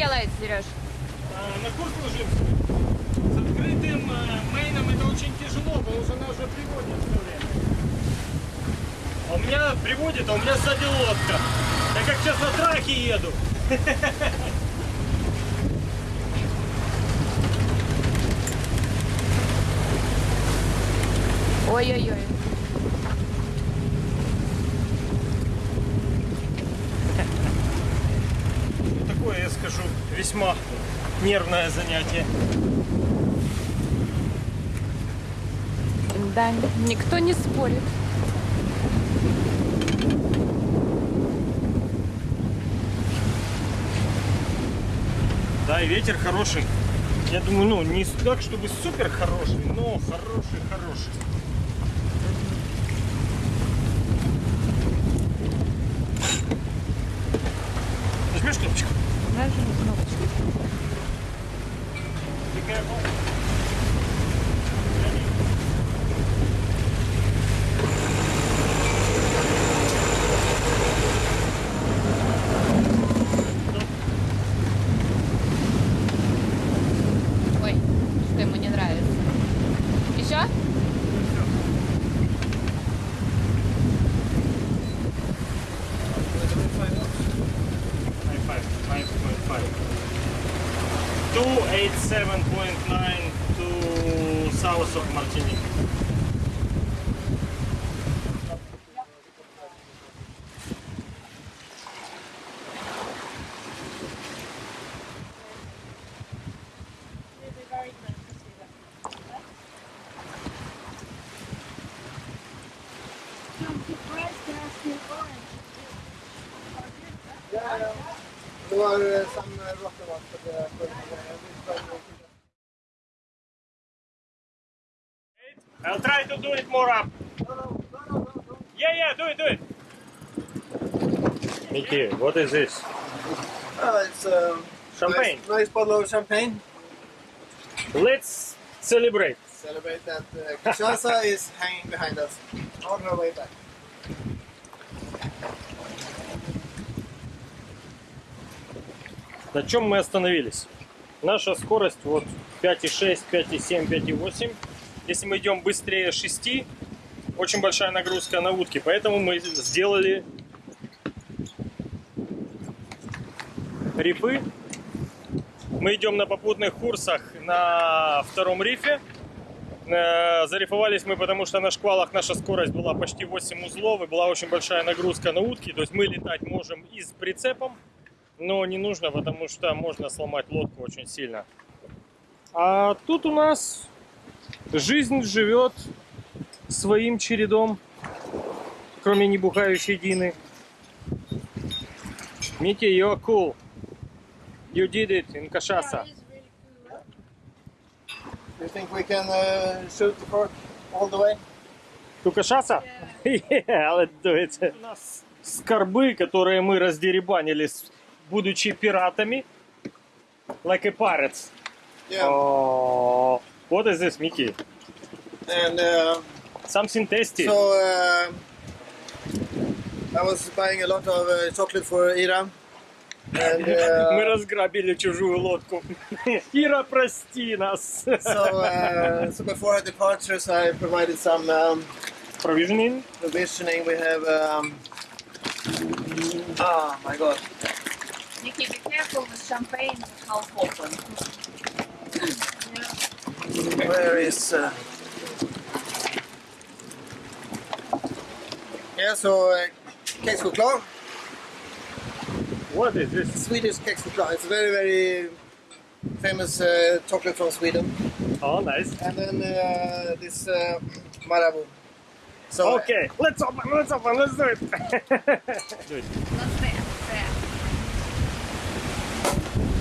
Делаете, Сереж? А, на курс ложимся. С открытым э, мейном это очень тяжело, потому что она уже приводит все время. А у меня приводит, а у меня сзади лодка. Я как сейчас на траке еду. Ой-ой-ой. Такое, я скажу, весьма нервное занятие. Да, никто не спорит. Да, и ветер хороший. Я думаю, ну, не так, чтобы супер хороший, но хороший-хороший. 287.9 to south of Martinique. Mickey, what is this? Oh, it's um, Champagne. Nice, nice bottle of champagne. Let's celebrate. Celebrate that uh, Kinshasa is hanging behind us on her way back. На чем мы остановились? Наша скорость вот 5,6, 5,7, 5,8. Если мы идем быстрее 6, очень большая нагрузка на утки. Поэтому мы сделали рифы. Мы идем на попутных курсах на втором рифе. Э, Зарифовались мы, потому что на шквалах наша скорость была почти 8 узлов и была очень большая нагрузка на утки. То есть мы летать можем и с прицепом, но не нужно, потому что можно сломать лодку очень сильно. А тут у нас жизнь живет своим чередом, кроме небухающей Дины. Микки, you're cool. You did it in Kashasa. Do you think we can uh, shoot the cork all the way? To Kashasa? Yeah, [LAUGHS] let's do it. У нас скорбы, которые мы раздеребанили, с- будучи пиратами. Like a pirates. Yeah. Oh, what is this, Mickey? And uh, Something tasty. so uh, I was buying a lot of uh, chocolate for Ira. [LAUGHS] And Мы uh, разграбили чужую лодку. [LAUGHS] Ира, прости нас. so, uh, so before our departures, I provided some um, Provisioning. provisioning. We have. Um, oh my god. Nikki, be careful with champagne half open. Where is. Uh... Yeah, so uh, kexchoklad, what is this? Swedish kexchoklad. It's very, very famous uh, chocolate from Sweden. Oh, nice. And then uh, this uh, Marabou. So, Okay, let's open, let's open, let's do it. do it.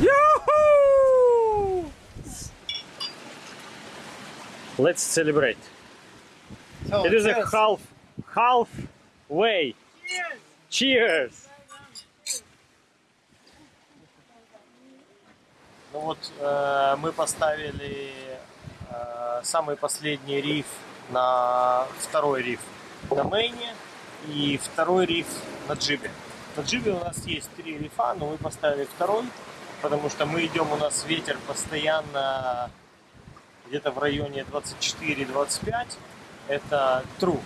Yoo-hoo! Let's celebrate. so It is a half, half way. Cheers! Ну вот э, мы поставили э, самый последний риф на второй риф на мейне и второй риф на джибе. На джибе у нас есть три рифа, но мы поставили второй. потому что мы идем, у нас ветер постоянно где-то в районе 24-25. Это true.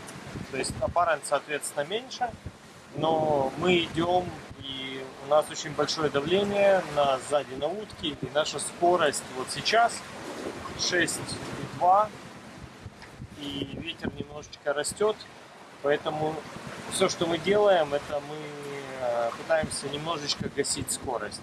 То есть apparent, соответственно, меньше. Но мы идем, и нас очень большое давление на сзади на утке. И наша скорость вот сейчас 6,2. И ветер немножечко растет. Поэтому все, что мы делаем, это мы э, пытаемся немножечко гасить скорость.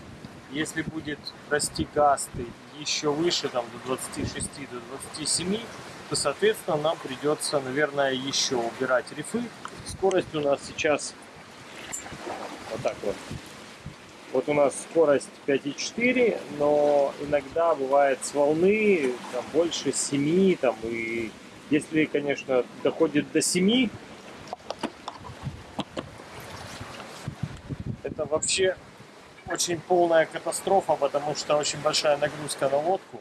Если будет расти гасты еще выше, там, до 26, до 27, то, соответственно, нам придется, наверное, еще убирать рифы. Скорость у нас сейчас вот так вот. Вот у нас скорость 5,4, но иногда бывает с волны там, больше 7, там, и если, конечно, доходит до 7, это вообще очень полная катастрофа, потому что очень большая нагрузка на лодку.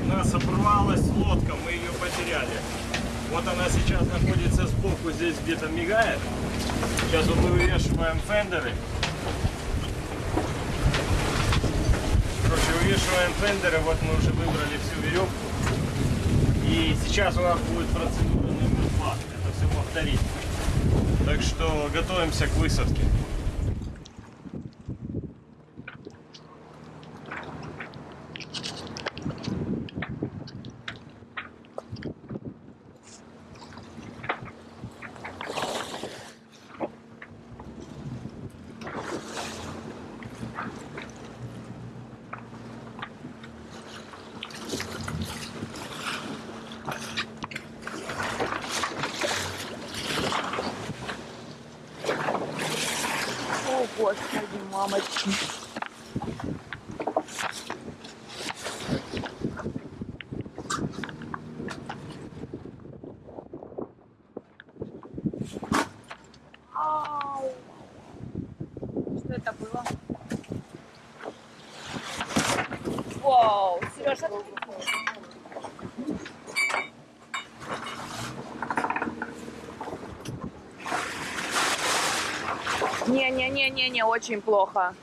У нас оборвалась лодка, мы ее потеряли. Вот она сейчас находится сбоку, здесь где-то мигает. Сейчас вот мы вывешиваем фендеры. Короче, вывешиваем фендеры, вот мы уже выбрали всю веревку. И сейчас у нас будет процедура номер два, это все повторить. Так что готовимся к высадке. О, господи, мамочки. Ау. Что это было? Вау, Сережа, Не-не-не-не-не, очень плохо.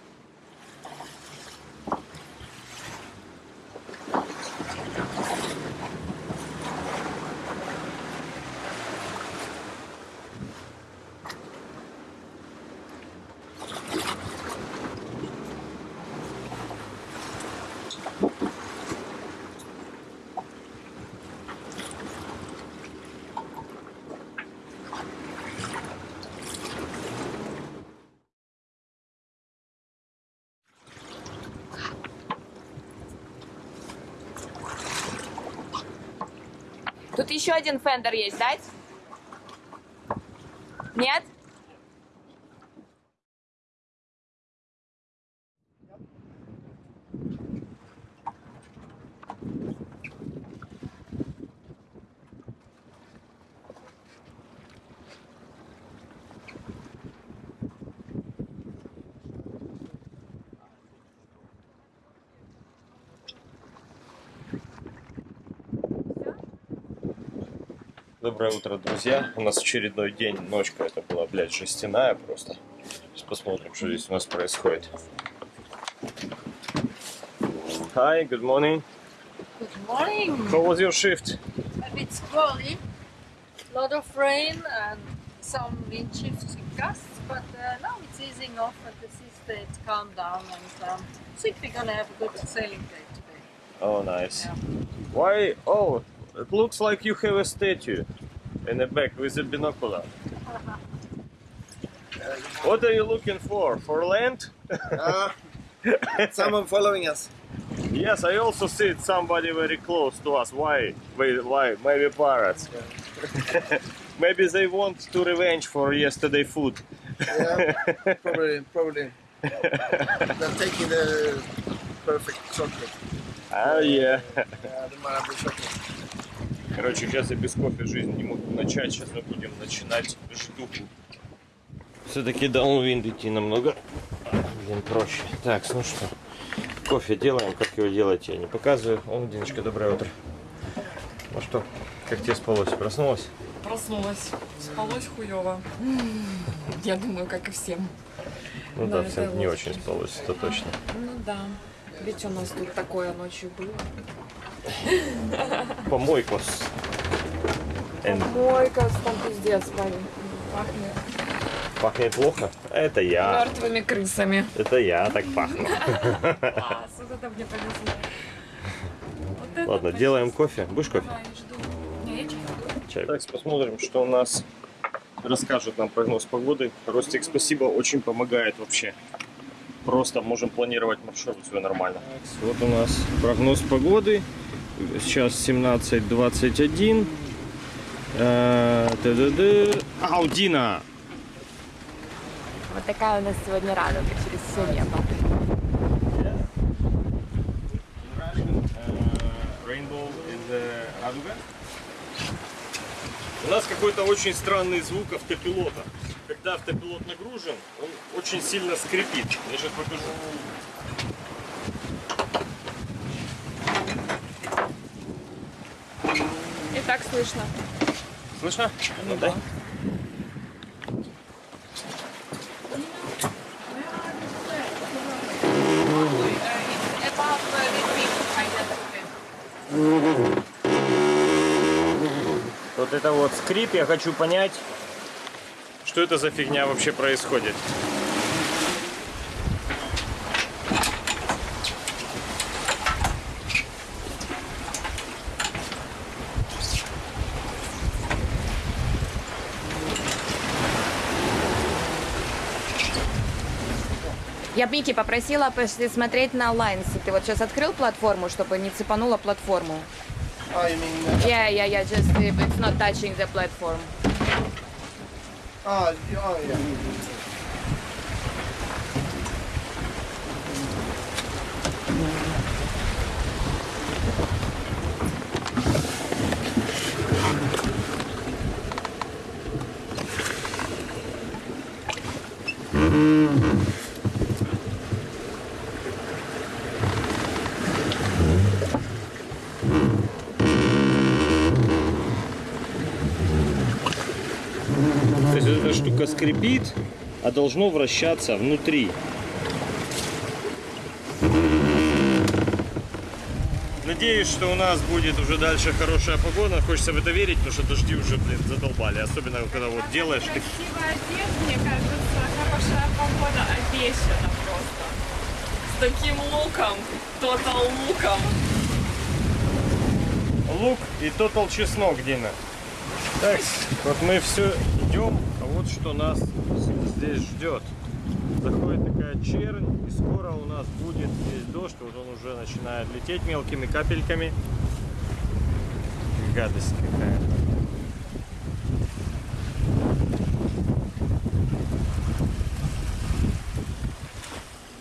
Тут еще один фендер есть, дать? Нет? Доброе утро, друзья. У нас очередной день, ночка. Это была, блядь, жестяная просто. Сейчас посмотрим, что здесь у нас происходит. Hi, good morning. Good morning. How was your shift? A bit squally, lot of rain and some wind shifts and gusts, but uh, now it's easing off and the sea states calm down and um, I think we're gonna have a good sailing day today. Oh, nice. Yeah. Why? Oh, it looks like you have a statue in the back with a binocular. What are you looking for? For land? Ah, someone following us. Yes, I also see somebody very close to us. Why? Why? Maybe pirates. [LAUGHS] Maybe they want to revenge for yesterday food. Yeah, probably, probably. [LAUGHS] They're taking the perfect chocolate. Ah, yeah. Yeah, the chocolate. Короче, сейчас я без кофе жизнь не могу начать. Сейчас мы будем начинать ждуху. Все-таки даунвинд идти намного Блин, проще. Так, ну что, кофе делаем, как его делать, я не показываю. Он, Диночка, доброе утро. Ну что, как тебе спалось? Проснулась? Проснулась. Спалось хуево. Я думаю, как и всем. Ну Да, всем не очень спалось, это точно. Ну да. Ведь у нас тут такое ночью было. Помойкос. Мойка, там пиздец, парень. Пахнет Пахнет плохо? Это я. мертвыми крысами. Это я так пахну. Мне повезло. Вот Ладно, делаем кофе. Будешь кофе? Чай. Так, посмотрим, что у нас расскажет нам прогноз погоды. Ростик, спасибо, очень помогает вообще. Просто можем планировать маршрут свой нормально. Вот у нас прогноз погоды. Сейчас 17.21. Э. Аудина! Вот такая у нас сегодня радуга через все небо. Радуга. У нас какой-то очень странный звук автопилота. Когда автопилот нагружен, он очень сильно скрипит. Я сейчас покажу. И так слышно. Слышно? Ну, дай. Вот это вот скрип, я хочу понять, что это за фигня вообще происходит. Я Мики попросила посмотреть на Lines. Ты вот сейчас открыл платформу, чтобы не цепанула платформу? You mean... Yeah, yeah, yeah, just it's not touching the platform. Oh, oh, yeah. Oh, То mm-hmm. Скрипит, а должно вращаться внутри. Надеюсь, что у нас будет уже дальше хорошая погода. Хочется в это верить, потому что дожди уже, блин, задолбали. Особенно, когда вот делаешь... Красиво одет, мне кажется, хорошая погода обещана просто. С таким луком, тотал луком. Лук и тотал чеснок, Дина. Так, вот мы все идем, вот что нас здесь ждет. Заходит такая чернь, и скоро у нас будет здесь дождь, вот он уже начинает лететь мелкими капельками. Гадость какая.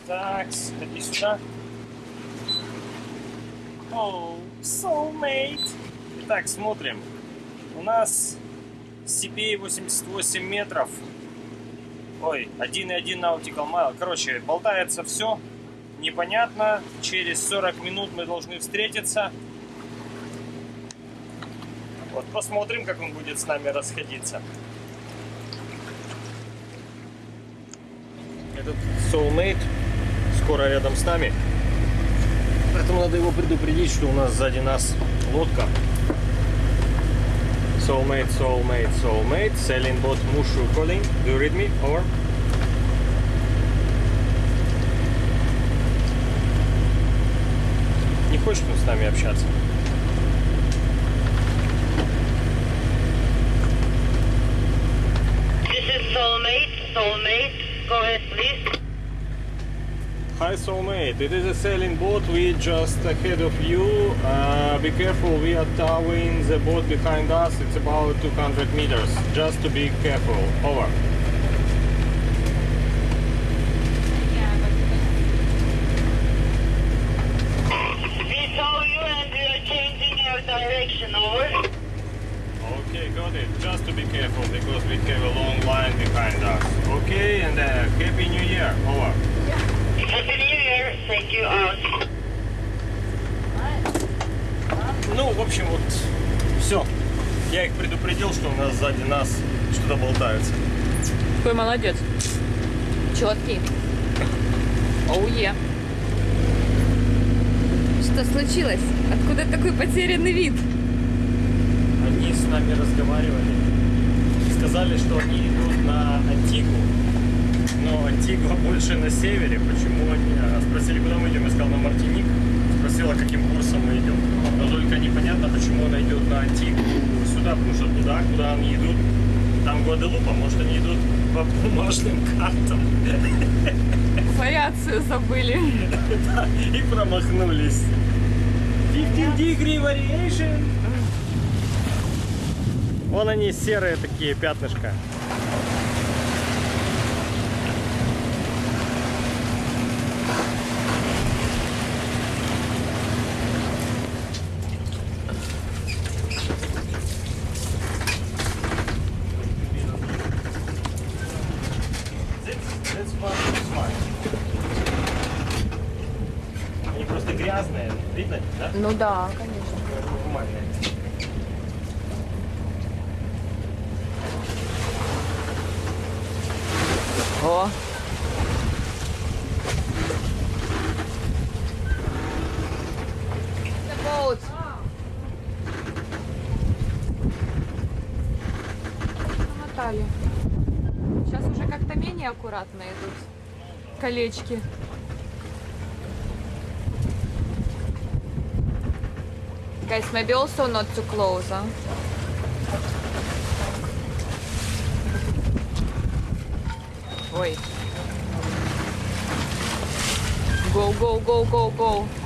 Так, иди сюда. Оу, soulmate. Итак, смотрим. У нас CPA 88 метров. Ой, 1,1 nautical mile. Короче, болтается все. Непонятно. Через 40 минут мы должны встретиться. Вот посмотрим, как он будет с нами расходиться. Этот soulmate скоро рядом с нами. Поэтому надо его предупредить, что у нас сзади нас лодка. Soulmate, soulmate, soulmate. Sailing boat Mushu calling. Do you read me? Over. Не хочет он с нами общаться. This is Soulmate. Soulmate. Go ahead, please. Hi soulmate, it is a sailing boat. We just ahead of you. Uh, be careful, we are towing the boat behind us. It's about 200 meters. Just to be careful. Over. Нас сзади нас что-то болтается. Какой молодец. Четкий. Оуе. Что случилось? Откуда такой потерянный вид? Они с нами разговаривали. Сказали, что они идут на Антигу. Но Антигуа больше на севере. Почему они? а, Спросили, куда мы идем. Я сказал, на Мартиник. Спросила, каким курсом мы идем. Но только непонятно, почему она идет на Антигу сюда. Потому что туда, куда они идут, там Гваделупа. Может, они идут по бумажным картам. Вариацию забыли. И промахнулись. 15 degree variation. Вон они серые такие пятнышка. Они просто грязные, видно, да? Конечно. О. Намотали. Сейчас уже как-то менее аккуратно идут колечки. Maybe also not too close, huh? Wait. Go, go, go, go, go.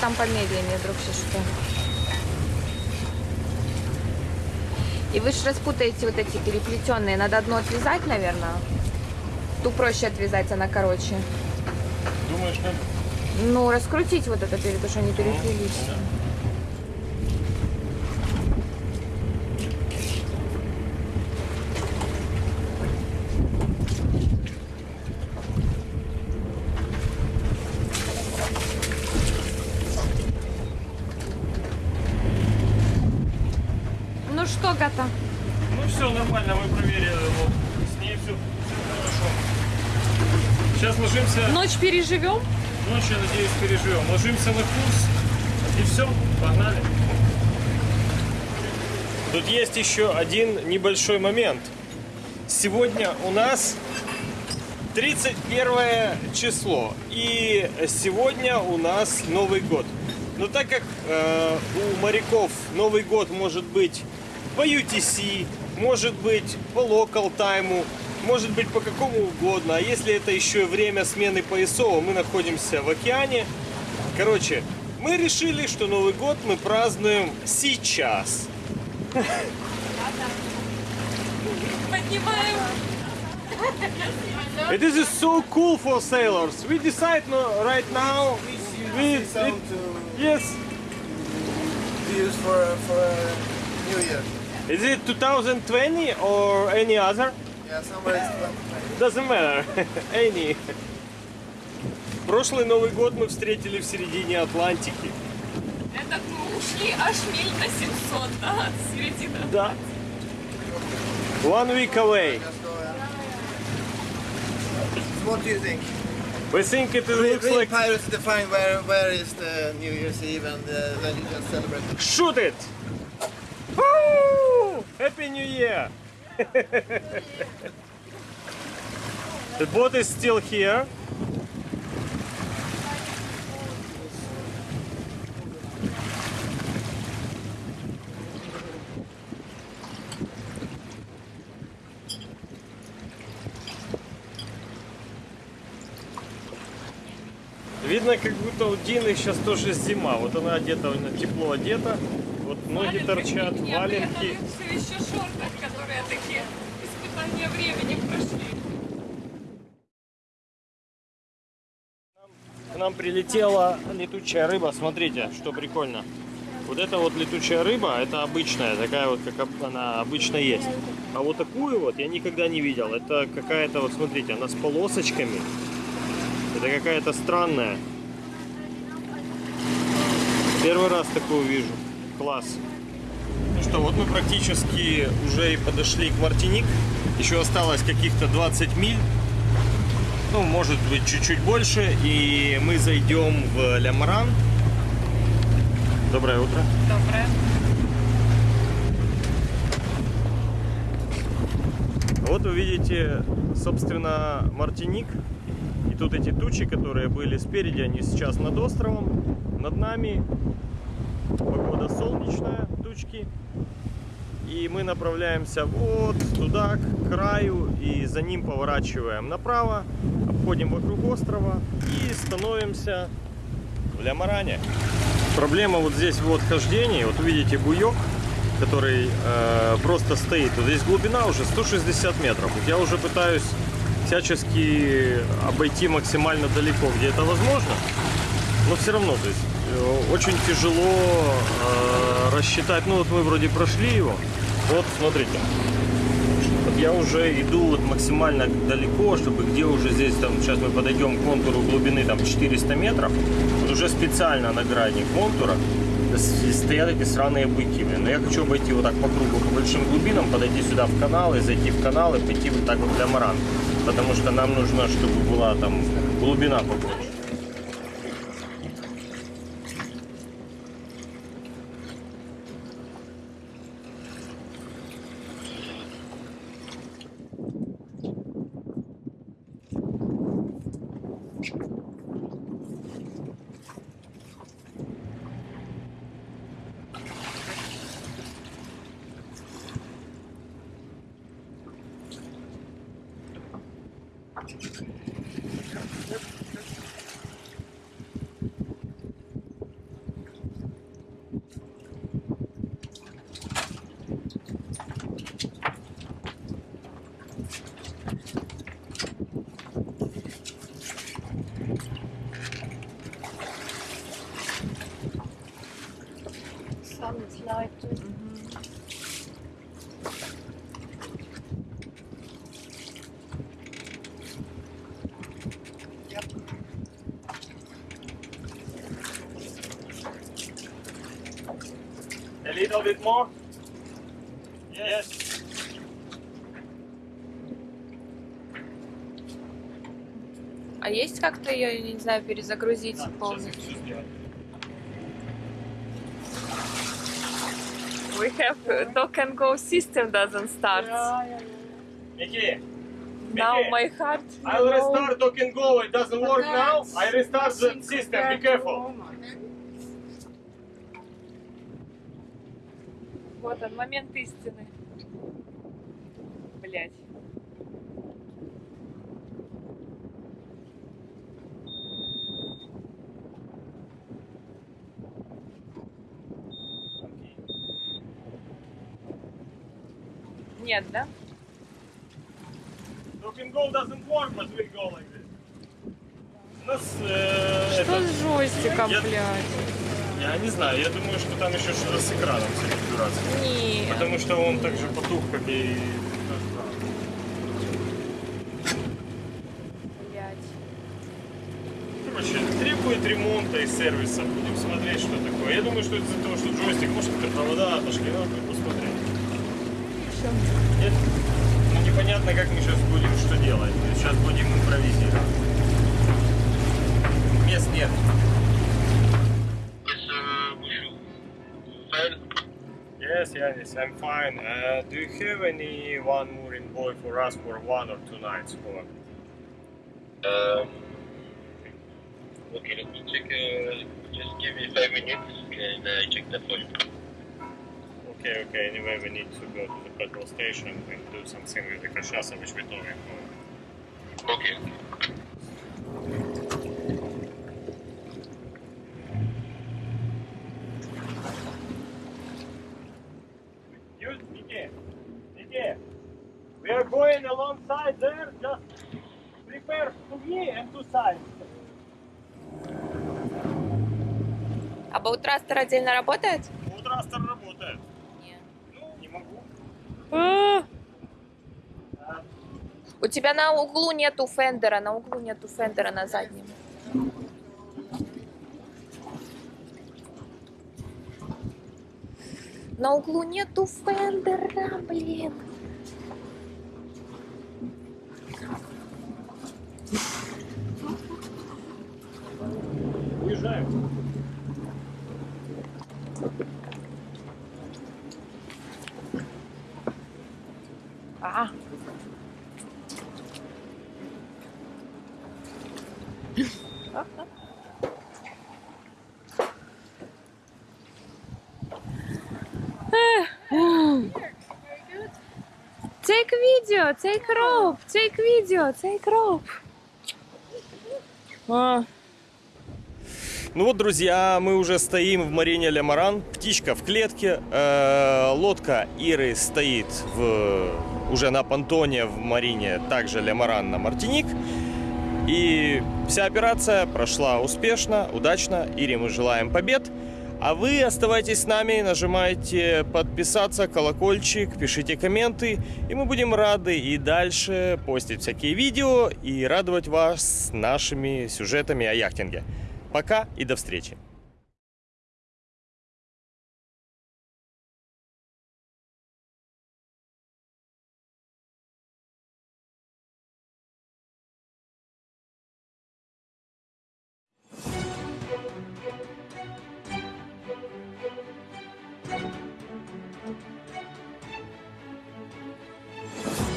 Там помедленнее, друг, что. И вы же распутаете вот эти переплетенные. Надо одну отвязать, наверное. Ту проще отвязать, она короче. Думаешь, надо? Ну, раскрутить вот это потому что они переплелись. Ну что, Гата? Ну все нормально, мы проверили. Вот. С ней все, хорошо. Сейчас ложимся. Ночь переживем? Ночь, я надеюсь, переживем. Ложимся на курс. И все, погнали. Тут есть еще один небольшой момент. Сегодня у нас 31 число. И сегодня у нас Новый год. Но так как э, у моряков Новый год может быть по UTC, может быть по local тайму, может быть по какому угодно. А если это еще и время смены поясов, мы находимся в океане. Короче, мы решили, что Новый год мы празднуем сейчас. Поднимаем. It is so cool for sailors. We decide no, right now. We, it, yes. use for for New Year. Is it 2020 or any other? Yeah, somewhere is Doesn't matter. Any. Прошлый Новый год мы встретили в середине Атлантики. Этот мы ушли аж миль на 700, да, от середины. Да. One week away. What do you think? We think it looks real like... pirates define where where is the New Year's Eve and uh, then you just celebrate. Shoot it! Woo! Happy New Year! The boat is still here. Видно, как будто у Дины сейчас тоже зима. Вот она одета, она тепло одета. Вот ноги торчат, валенки. Еще испытания времени прошли. К нам прилетела летучая рыба. Смотрите, что прикольно. Вот эта вот летучая рыба, это обычная, такая вот, как она обычно есть. А вот такую вот я никогда не видел. Это какая-то, вот смотрите, она с полосочками. Это какая-то странная. Первый раз такую вижу. Класс. Ну что, вот мы практически уже и подошли к Мартиник. Еще осталось каких-то 20 миль. Ну, может быть, чуть-чуть больше. И мы зайдем в Лямран. Доброе утро. Доброе. Вот вы видите, собственно, Мартиник. И тут эти тучи, которые были спереди, они сейчас над островом. Над нами погода солнечная, тучки. И мы направляемся вот туда, к краю, и за ним поворачиваем направо, обходим вокруг острова и становимся в Лямаране. Проблема вот здесь вот хождении, вот видите буек, который э, просто стоит. Вот здесь глубина уже 160 метров. Вот я уже пытаюсь всячески обойти максимально далеко, где это возможно. Но все равно, то есть э, очень тяжело э, рассчитать. Ну вот мы вроде прошли его. Вот смотрите. Вот я уже иду вот максимально далеко, чтобы где уже здесь там, сейчас мы подойдем к контуру глубины там 400 метров, вот уже специально на грани контура стоят эти сраные быки. блин. Но я хочу обойти вот так по кругу, по большим глубинам, подойти сюда в каналы, зайти в канал и пойти вот так вот для Маран. Потому что нам нужно, чтобы была там глубина побольше. Sun is light. A little bit more? Yes. А есть как-то ее, не знаю, перезагрузить полностью? We have uh, dock and go system doesn't start. Mickey, Now Mickey, my heart. I'll restart dock and go. It doesn't work now. I restart the system. Be careful. Вот он, момент истины. Блять. Нет, да? Dock and go doesn't work, but we go like this. У нас э, Что это- с джойстиком, Я- блядь? не знаю, я думаю, что там еще что-то с экраном все дурацких. Нет. Потому что он так же потух, как и... Блять. Короче, требует ремонта и сервиса. Будем смотреть, что такое. Я думаю, что это из-за того, что джойстик, может, как-то провода отошли, надо посмотреть. Нет? Ну, непонятно, как мы сейчас будем что делать. Сейчас будем импровизировать. Мест нет. Yes, Yanis, I'm fine. Uh, do you have any one more boy for us for one or two nights for? Um, okay, let me check. Uh, just give me five minutes and I check that for you. Okay, okay. Anyway, we need to go to the petrol station and do something with the cachaça, which we're talking about. Okay. We are going alongside there. Just prepare to me and to side. А bow thruster отдельно работает? Bow thruster работает. Ну, не могу. У тебя на углу нету fender а, на углу нету fender а на заднем. На углу нету fender а, блин. Уезжаем. А. Take video, take rope, take video, take rope. А. Ну вот, друзья, мы уже стоим в Марине Лемаран. Птичка в клетке. Э, лодка Иры стоит в, уже на понтоне в Марине, также Лемаран на Мартиник. И вся операция прошла успешно, удачно. Ире мы желаем побед. А вы оставайтесь с нами, нажимайте подписаться, колокольчик, пишите комменты. И мы будем рады и дальше постить всякие видео и радовать вас нашими сюжетами о яхтинге. Пока и до встречи.